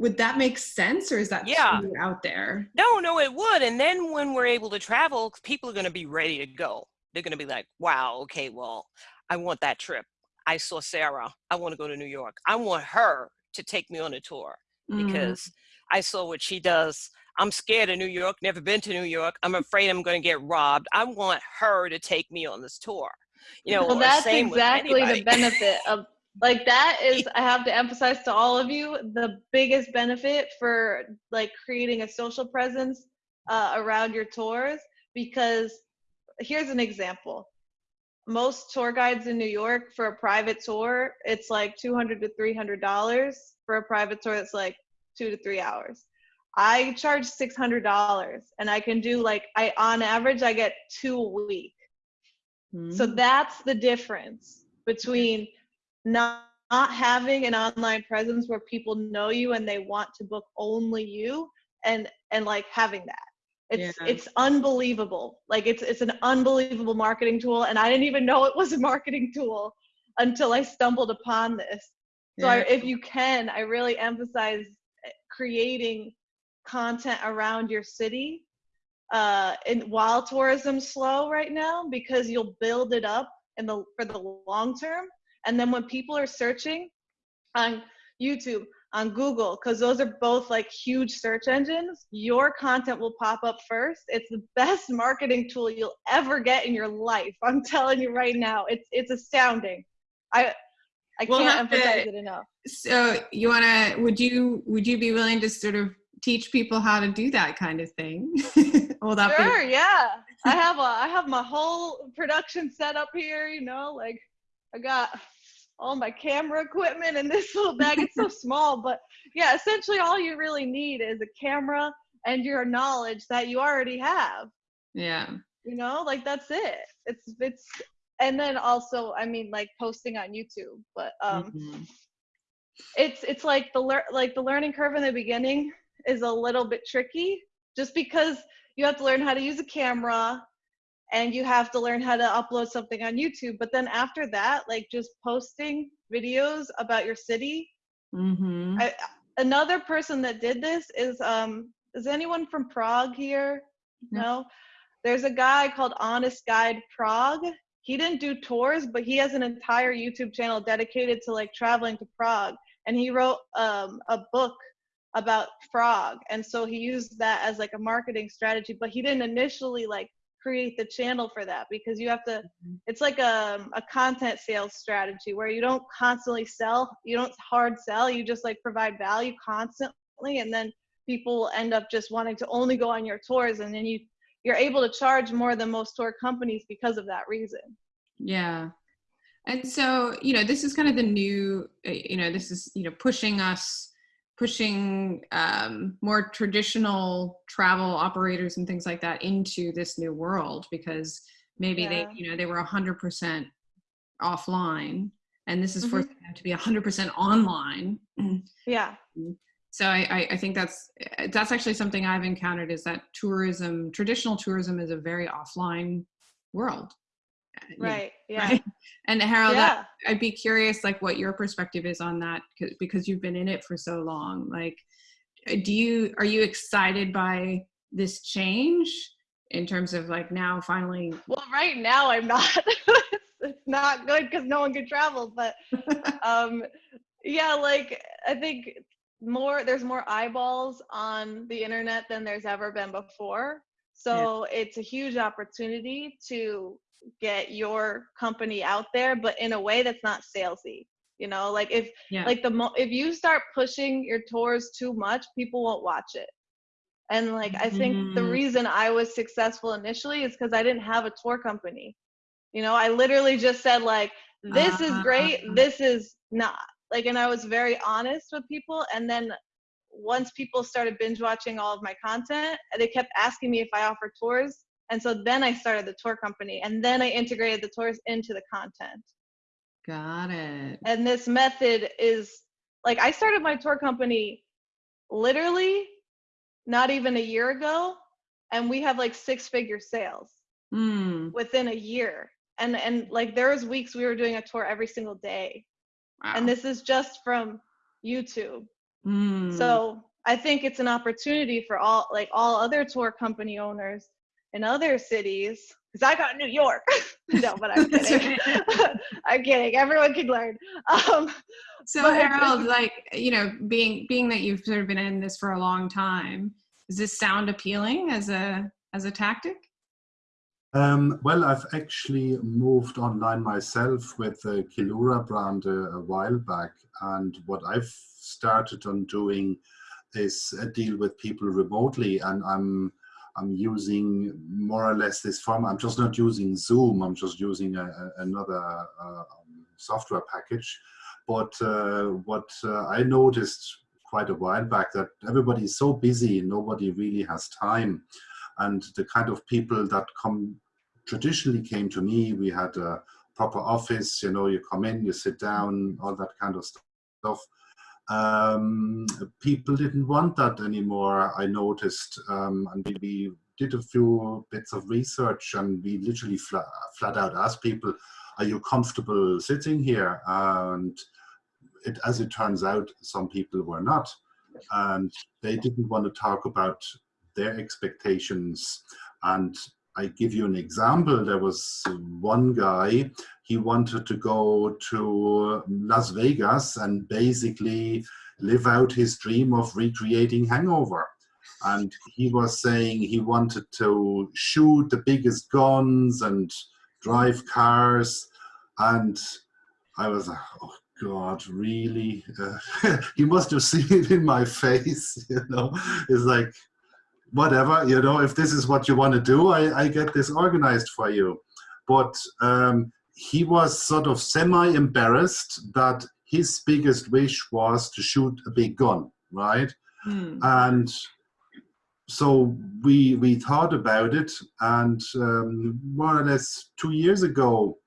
would that make sense, or is that Yeah. out there? No, no, it would. And then when we're able to travel, people are going to be ready to go. They're going to be like, wow, okay, well, I want that trip. I saw Sarah. I want to go to New York. I want her to take me on a tour Mm, because I saw what she does. I'm scared of New York, never been to New York. I'm afraid I'm going to get robbed. I want her to take me on this tour. You know, well, that's exactly the benefit of like that is I have to emphasize to all of you the biggest benefit for like creating a social presence uh, around your tours because here's an example. Most tour guides in New York for a private tour, it's like 200 to 300 dollars for a private tour that's like 2 to 3 hours. I charge $600 and I can do like I on average I get 2 a week. So mm, that's the difference between not, not having an online presence where people know you and they want to book only you and and like having that. It's Yeah. it's unbelievable. Like it's it's an unbelievable marketing tool and I didn't even know it was a marketing tool until I stumbled upon this. So I, if you can, I really emphasize eh, creating content around your city uh, and while tourism's slow right now because you'll build it up in the for the long term and then when people are searching on youtube on google because those are both like huge search engines your content will pop up first it's the best marketing tool you'll ever get in your life i'm telling you right now it's it's astounding i i We'll can't have to- emphasize it enough So you want to? Would you? Would you be willing to sort of teach people how to do that kind of thing? Will that be? Sure, yeah. I have a I have my whole production set up here, you know, like I got all my camera equipment in this little bag. It's so small, but yeah, essentially all you really need is a camera and your knowledge that you already have. Yeah. You know, like that's it. It's it's and then also, I mean like posting on YouTube, but um Mhm. it's it's like the lear- like the learning curve in the beginning is a little bit tricky just because you have to learn how to use a camera and you have to learn how to upload something on YouTube. But then after that like just posting videos about your city. Mhm. I, another person that did this is um is anyone from Prague here? No. no? There's a guy called Honest Guide Prague. He didn't do tours but he has an entire YouTube channel dedicated to like traveling to Prague. And he wrote um, a book about Prague. And so he used that as like a marketing strategy but he didn't initially like create the channel for that because you have to it's like a, a content sales strategy where you don't constantly sell you don't hard sell you just like provide value constantly and then people will end up just wanting to only go on your tours and then you you're able to charge more than most tour companies because of that reason Yeah. And so, you know, this is kind of the new, uh, you know, this is, you know, pushing us, pushing um, more traditional travel operators and things like that into this new world because maybe Yeah. they, you know, they were 100% offline and this is Mhm. forcing them to be 100% online. yeah so I, I, I think that's that's actually something I've encountered is that tourism, traditional tourism, is a very offline world. Uh, you know, Right. Yeah. right? And Harold, Yeah. I- I'd be curious, like, what your perspective is on that because you've been in it for so long. Like, uh, do you are you excited by this change in terms of like now finally? Well, right now I'm not. it's, not good because no one can travel. But um, yeah, like I think more there's more eyeballs on the internet than there's ever been before. So it's a huge opportunity to get your company out there, but in a way that's not salesy. You know, like if Yeah. like the mo- if you start pushing your tours too much, people won't watch it. And like I think the Mhm. reason I was successful initially is because I didn't have a tour company. You know, I literally just said like, this is great, Ah. this is not. Like, and I was very honest with people. And then once people started binge watching all of my content, they kept asking me if I offer tours. And so then I started the tour company and then I integrated the tours into the content. Got it. And this method is like I started my tour company literally not even a year ago and we have like six figure sales Mm, within a year. And and like there was weeks we were doing a tour every single day. wow. And this is just from YouTube. Mm, So I think it's an opportunity for all like all other tour company owners in other cities. Because I got New York. no, but I'm kidding. I'm kidding. Everyone can learn. Um, So But Harold, like you know, being being that you've sort of been in this for a long time, does this sound appealing as a as a tactic? Um, well, I've actually moved online myself with the Kilura brand a, a while back, and what I've started on doing is uh, deal with people remotely, and I'm I'm using more or less this form. I'm just not using Zoom. I'm just using a, a, another uh, um, software package. But uh, what uh, I noticed quite a while back that everybody is so busy, nobody really has time and the kind of people that come traditionally came to me we had a proper office you know you come in you sit down all that kind of stuff um, people didn't want that anymore i noticed um, and we, we did a few bits of research and we literally flat, flat out asked people are you comfortable sitting here and it, as it turns out some people were not and they didn't want to talk about their expectations. And I give you an example. There was one guy, he wanted to go to Las Vegas and basically live out his dream of recreating Hangover. And he was saying he wanted to shoot the biggest guns and drive cars. And I was like, oh God, really? Uh, he must have seen it in my face, you know. It's like, whatever, you know, if this is what you want to do, I, I get this organized for you. But um, he was sort of semi embarrassed that his biggest wish was to shoot a big gun, right? Hmm. And so we we thought about it, and um, more or less two years ago,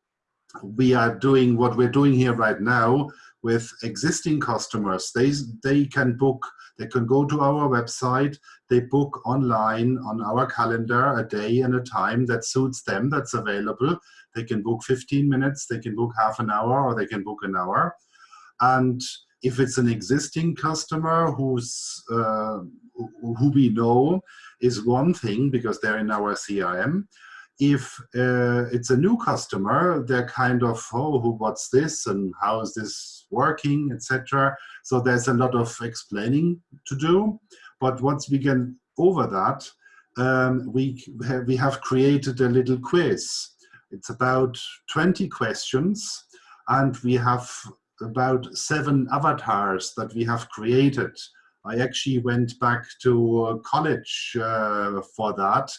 we are doing what we're doing here right now with existing customers. They they can book. They can go to our website. They book online on our calendar a day and a time that suits them. That's available. They can book 15 minutes. They can book half an hour, or they can book an hour. And if it's an existing customer who's uh, who we know is one thing because they're in our CRM. If uh, it's a new customer, they're kind of oh, who, what's this and how is this working, etc. So there's a lot of explaining to do. But once we get over that, um, we have, we have created a little quiz. It's about 20 questions, and we have about seven avatars that we have created. I actually went back to uh, college uh, for that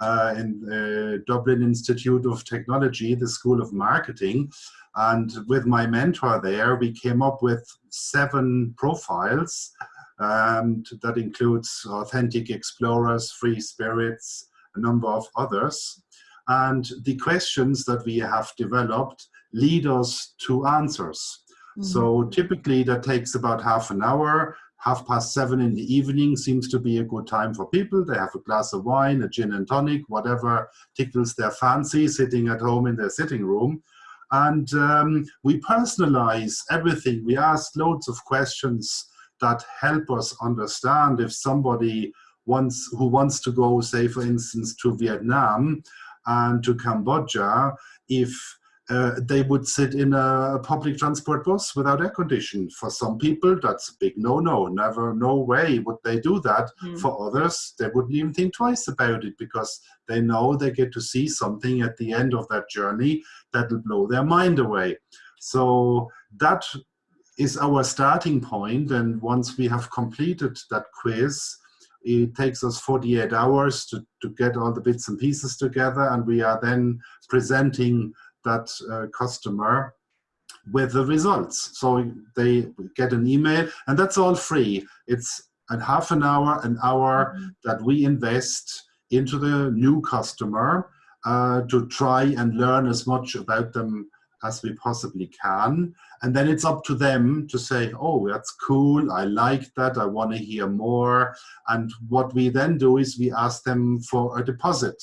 uh, in the Dublin Institute of Technology, the School of Marketing. And with my mentor there, we came up with seven profiles. Um, that includes authentic explorers, free spirits, a number of others. And the questions that we have developed lead us to answers. Mm-hmm. So typically that takes about half an hour. Half past seven in the evening seems to be a good time for people. They have a glass of wine, a gin and tonic, whatever tickles their fancy, sitting at home in their sitting room. And um, we personalize everything. We ask loads of questions that help us understand if somebody wants who wants to go, say, for instance, to Vietnam and to Cambodia, if uh, they would sit in a public transport bus without air conditioning. For some people, that's a big no-no. Never, no way would they do that. Mm. For others, they wouldn't even think twice about it because they know they get to see something at the end of that journey that'll blow their mind away. So that is our starting point. And once we have completed that quiz, it takes us 48 hours to, to get all the bits and pieces together. And we are then presenting that uh, customer with the results. So they get an email and that's all free. It's a half an hour, an hour that we invest into the new customer uh, to try and learn as much about them as we possibly can. And then it's up to them to say, oh, that's cool, I like that, I want to hear more. And what we then do is we ask them for a deposit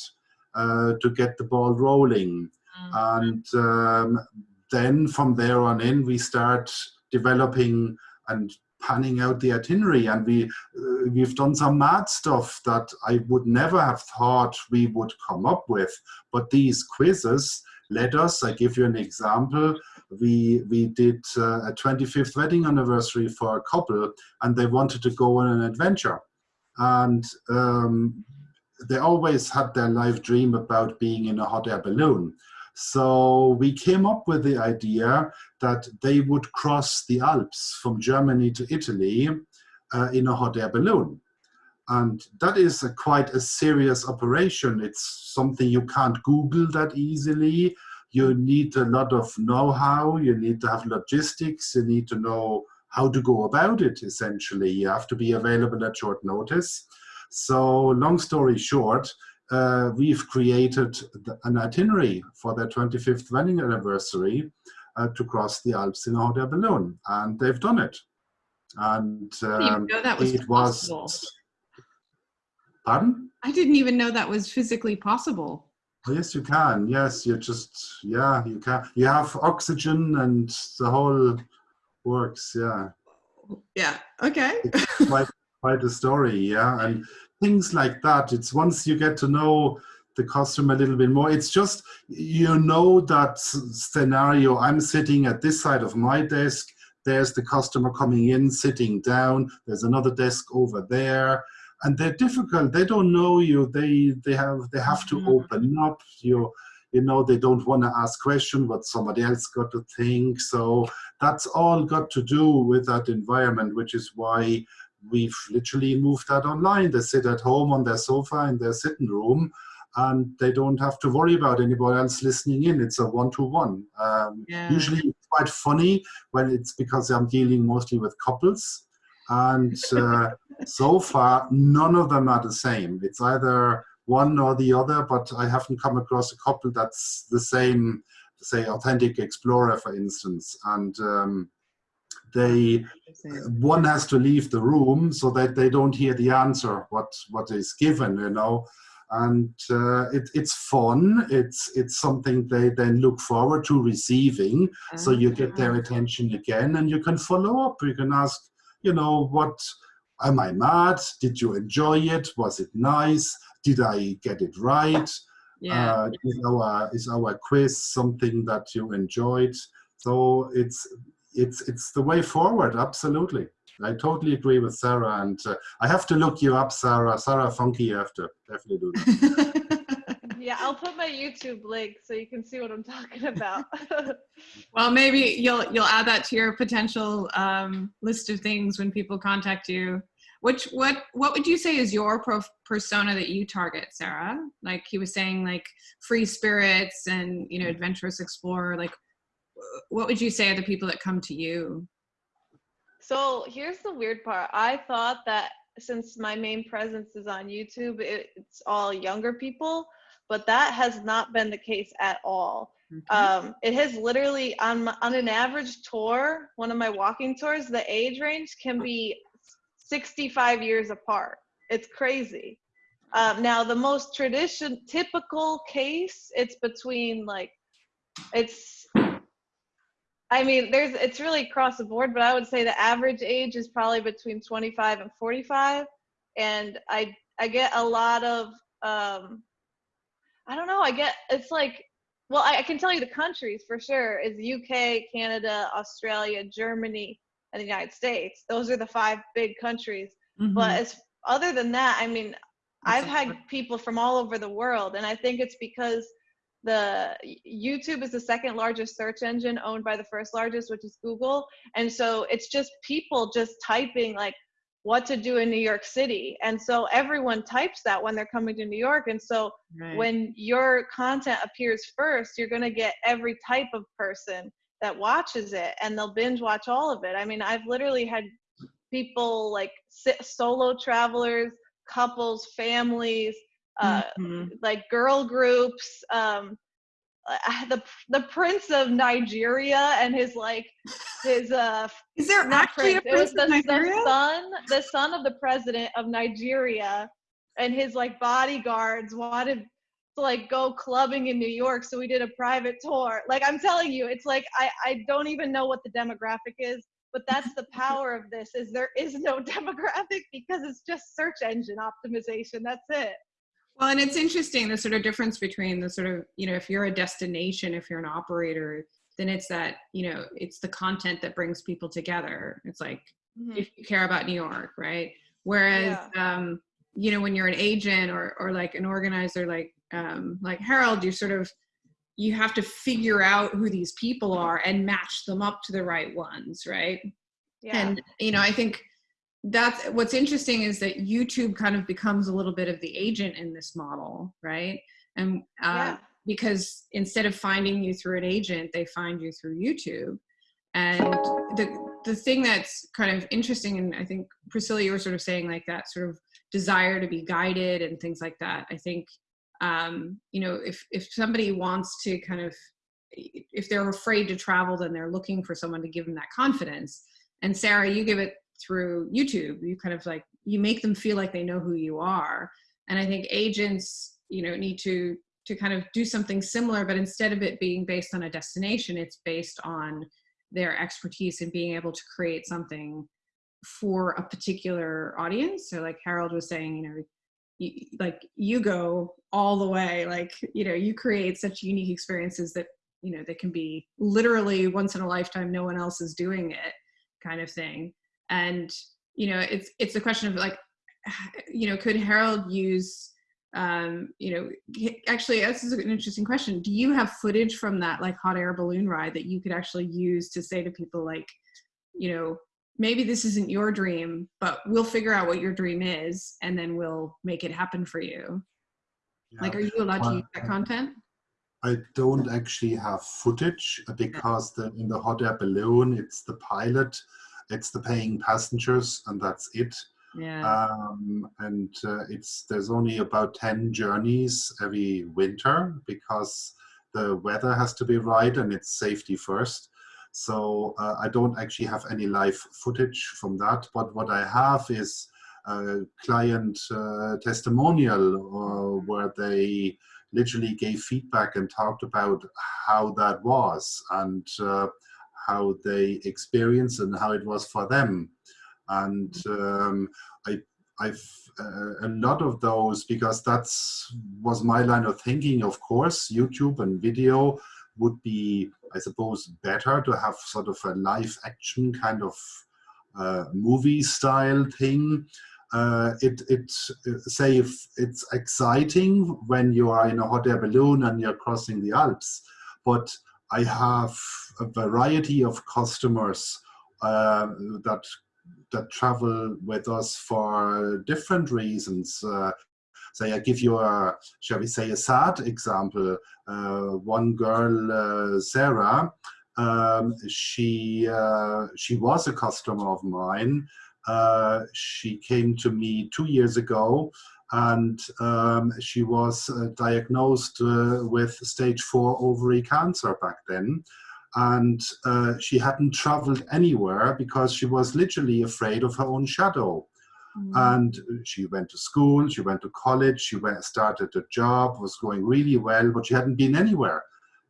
uh, to get the ball rolling. And um, then from there on in, we start developing and panning out the itinerary. And we, uh, we've done some mad stuff that I would never have thought we would come up with. But these quizzes led us, I give you an example, we, we did uh, a 25th wedding anniversary for a couple and they wanted to go on an adventure. And um, they always had their life dream about being in a hot air balloon. So we came up with the idea that they would cross the Alps from Germany to Italy uh, in a hot air balloon. And that is a quite a serious operation. It's something you can't Google that easily. You need a lot of know-how, you need to have logistics, you need to know how to go about it, essentially. You have to be available at short notice. So long story short, uh, we've created an itinerary for their 25th wedding anniversary uh, to cross the Alps in a hot air balloon, and they've done it. And I didn't even um, know that was it was. Pardon? I didn't even know that was physically possible. Oh, yes, you can. Yes, you just yeah, you can. You have oxygen, and the whole works. Yeah. Yeah. Okay. quite quite a story yeah and things like that. It's once you get to know the customer a little bit more it's just you know that scenario. I'm sitting at this side of my desk. There's the customer coming in sitting down. There's another desk over there. And they're difficult. They don't know you. They they have they have to Mhm. open up. You you know they don't want to ask question what somebody else got to think. So that's all got to do with that environment which is why we've literally moved that online. They sit at home on their sofa in their sitting room and they don't have to worry about anybody else listening in. It's a one-to-one. Um, Yeah. Usually it's quite funny when it's because I'm dealing mostly with couples. And uh, so far, none of them are the same. It's either one or the other, but I haven't come across a couple that's the same, say, Authentic Explorer, for instance. And um, they one has to leave the room so that they don't hear the answer what what is given you know? And uh, it, it's fun. It's it's something they then look forward to receiving. So you get their attention again and you can follow up. You can ask you know what am i mad? Did you enjoy it? Was it nice? Did i get it right? Yeah. uh, is our is our quiz something that you enjoyed? So it's it's it's the way forward absolutely i totally agree with sarah and uh, i have to look you up sarah sarah funky you have to definitely do that Yeah, I'll put my YouTube link so you can see what I'm talking about. well, maybe you'll you'll add that to your potential um, list of things when people contact you. Which what what would you say is your pro- persona that you target, Sarah? Like he was saying, like free spirits and you know adventurous explorer. Like, what would you say are the people that come to you? So here's the weird part. I thought that since my main presence is on YouTube, it, it's all younger people, but that has not been the case at all. Um, it has literally on my, on an average tour, one of my walking tours, the age range can be 65 years apart. It's crazy. Um, now, the most tradition, typical case, it's between like, it's, I mean, there's, it's really across the board, but I would say the average age is probably between 25 and 45. And I, I get a lot of, um, I don't know, I get, it's like, well, I, I can tell you the countries for sure is UK, Canada, Australia, Germany, and the United States. Those are the five big countries. Mhm. But as other than that, I mean, I've had people from all over the world, and I think it's because the YouTube is the second largest search engine owned by the first largest, which is Google. And so it's just people just typing like what to do in New York City. And so everyone types that when they're coming to New York. And so Right. when your content appears first, you're going to get every type of person that watches it and they'll binge watch all of it. I mean, I've literally had people like solo travelers, couples, families, uh, Mhm. like girl groups, um, uh, the the prince of Nigeria and his like his uh Is there actually a prince. It was the, of Nigeria? the son, the son of the president of Nigeria, and his like bodyguards wanted to like go clubbing in New York, so we did a private tour. Like I'm telling you, it's like I I don't even know what the demographic is, but that's the power of this is there is no demographic because it's just search engine optimization. That's it. Well, and it's interesting the sort of difference between the sort of, you know, if you're a destination, if you're an operator, then it's that, you know, it's the content that brings people together. It's like, Mhm. if you care about New York, right? Whereas, um, you know, when you're an agent or, or like an organizer, like, um, like Harold, you're sort of, you have to figure out who these people are and match them up to the right ones, right? Yeah. And you know, I think that's what's interesting is that YouTube kind of becomes a little bit of the agent in this model, right? And uh, yeah. because instead of finding you through an agent, they find you through YouTube. And the the thing that's kind of interesting, and I think Priscilla, you were sort of saying like that sort of desire to be guided and things like that. I think um, you know if if somebody wants to kind of if they're afraid to travel, then they're looking for someone to give them that confidence. And Sarah, you give it through YouTube. You kind of like you make them feel like they know who you are. And I think agents, you know, need to to kind of do something similar, but instead of it being based on a destination, it's based on their expertise in being able to create something for a particular audience. So like Harold was saying, you know, you, like you go all the way, like, you know, you create such unique experiences that, you know, they can be literally once in a lifetime, no one else is doing it kind of thing. And, you know, it's, it's a question of like, you know, could Harold use, um, you know, actually, this is an interesting question. Do you have footage from that like hot air balloon ride that you could actually use to say to people like, you know, maybe this isn't your dream, but we'll figure out what your dream is and then we'll make it happen for you. Yeah. Like, are you allowed to use that content? I don't actually have footage uh, because the, in the hot air balloon, it's the pilot, it's the paying passengers, and that's it. Yeah. Um, and uh, it's there's only about 10 journeys every winter because the weather has to be right and it's safety first. So uh, I don't actually have any live footage from that, but what I have is a client uh, testimonial uh, where they literally gave feedback and talked about how that was and uh, how they experience and how it was for them. And um, I, I've uh, a lot of those because that's was my line of thinking. Of course, YouTube and video would be, I suppose, better to have sort of a live action kind of uh, movie style thing. Uh, it it say if it's exciting when you are in a hot air balloon and you're crossing the Alps, but I have a variety of customers uh, that that travel with us for different reasons. Uh, say I give you a, shall we say, a sad example. Uh, one girl, uh, Sarah, um, she uh, she was a customer of mine. Uh, she came to me two years ago, and um, she was uh, diagnosed uh, with stage four ovary cancer back then and uh, she hadn't traveled anywhere because she was literally afraid of her own shadow. and she went to school, she went to college, she went started a job, was going really well, but she hadn't been anywhere,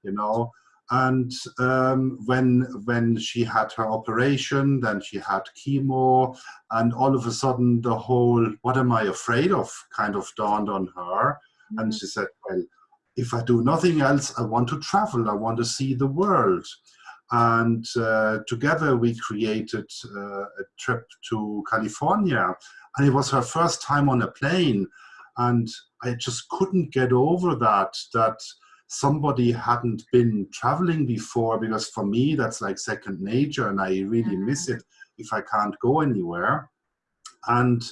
you know. And um, when when she had her operation, then she had chemo, and all of a sudden the whole "what am I afraid of" kind of dawned on her, and she said, "Well, if I do nothing else, I want to travel. I want to see the world." And uh, together we created uh, a trip to California, and it was her first time on a plane, and I just couldn't get over that that somebody hadn't been traveling before because for me that's like second nature and I really miss it if I can't go anywhere. And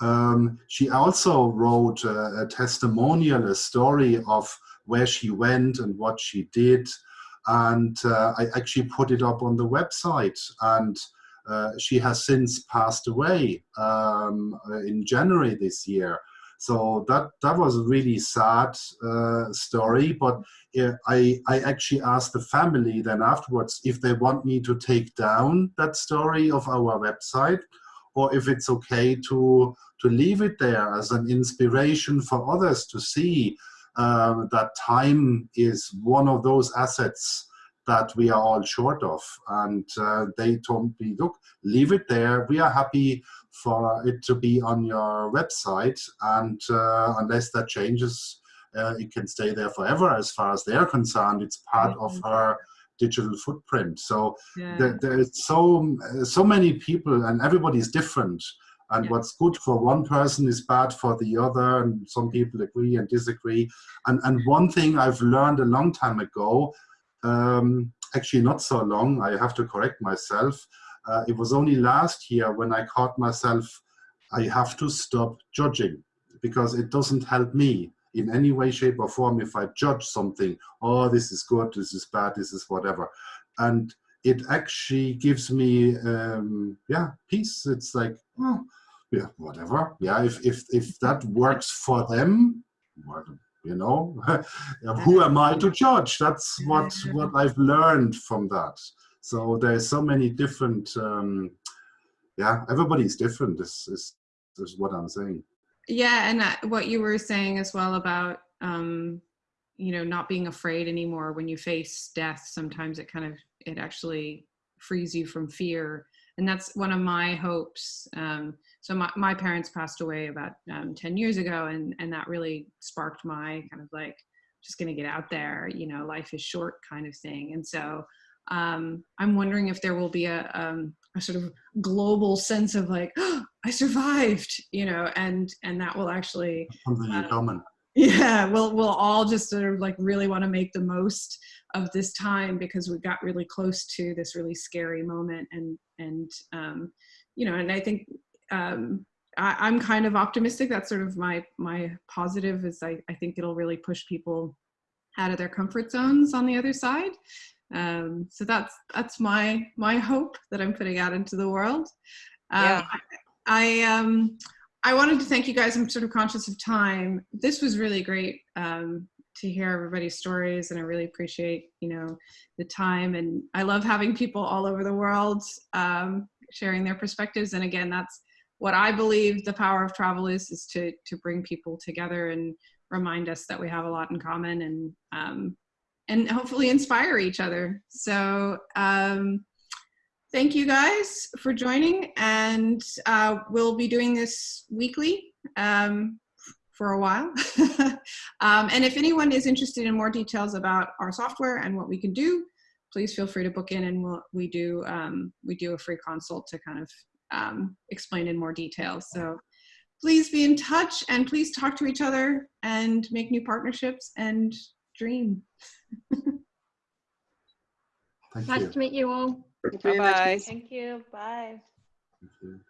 um, she also wrote a, a, testimonial, a story of where she went and what she did. And uh, I actually put it up on the website. And uh, she has since passed away um, in January this year. So that that was a really sad uh, story. But I I actually asked the family then afterwards if they want me to take down that story of our website, or if it's okay to to leave it there as an inspiration for others to see uh, that time is one of those assets that we are all short of. And uh, they told me, look, leave it there. We are happy for it to be on your website. And uh, unless that changes, uh, it can stay there forever as far as they're concerned. It's part mm -hmm. of Mm-hmm. her digital footprint. So Yeah. there, there's so, so many people and everybody's different. And Yeah. what's good for one person is bad for the other, and some people agree and disagree. And, and one thing I've learned a long time ago um, actually not so long, I have to correct myself. Uh, it was only last year when I caught myself, I have to stop judging because it doesn't help me in any way, shape or form if I judge something, oh, this is good, this is bad, this is whatever. And it actually gives me, um, yeah, peace. It's like, oh, yeah, whatever. Yeah, if, if, if that works for them, you know who am i to judge that's what what i've learned from that so there's so many different um yeah everybody's different this is this is what i'm saying Yeah, and uh, what you were saying as well about, um, you know, not being afraid anymore when you face death. Sometimes it kind of, it actually frees you from fear. And that's one of my hopes. Um, so my, my parents passed away about um, 10 years ago, and, and that really sparked my kind of like, just going to get out there, you know, life is short kind of thing. And so um, I'm wondering if there will be a, um, a sort of global sense of like, oh, I survived, you know, and and that will actually, something in Uh, common yeah, we'll we'll all just sort of like really want to make the most of this time because we got really close to this really scary moment, and and um, you know, and I think um, I, I'm kind of optimistic. That's sort of my my positive is I I think it'll really push people out of their comfort zones on the other side. Um, so that's that's my my hope that I'm putting out into the world. Um, Yeah. I, I um I wanted to thank you guys. I'm sort of conscious of time. This was really great um, to hear everybody's stories, and I really appreciate you know the time. And I love having people all over the world um, sharing their perspectives. And again, that's what I believe the power of travel is: is to to bring people together and remind us that we have a lot in common, and um, and hopefully inspire each other. So. Um, thank you guys for joining and uh, we'll be doing this weekly um, for a while um, and if anyone is interested in more details about our software and what we can do please feel free to book in and we'll, we do um, we do a free consult to kind of um, explain in more detail so please be in touch and please talk to each other and make new partnerships and dream thank Nice you to meet you all. Bye bye. Thank you. Bye. Thank you.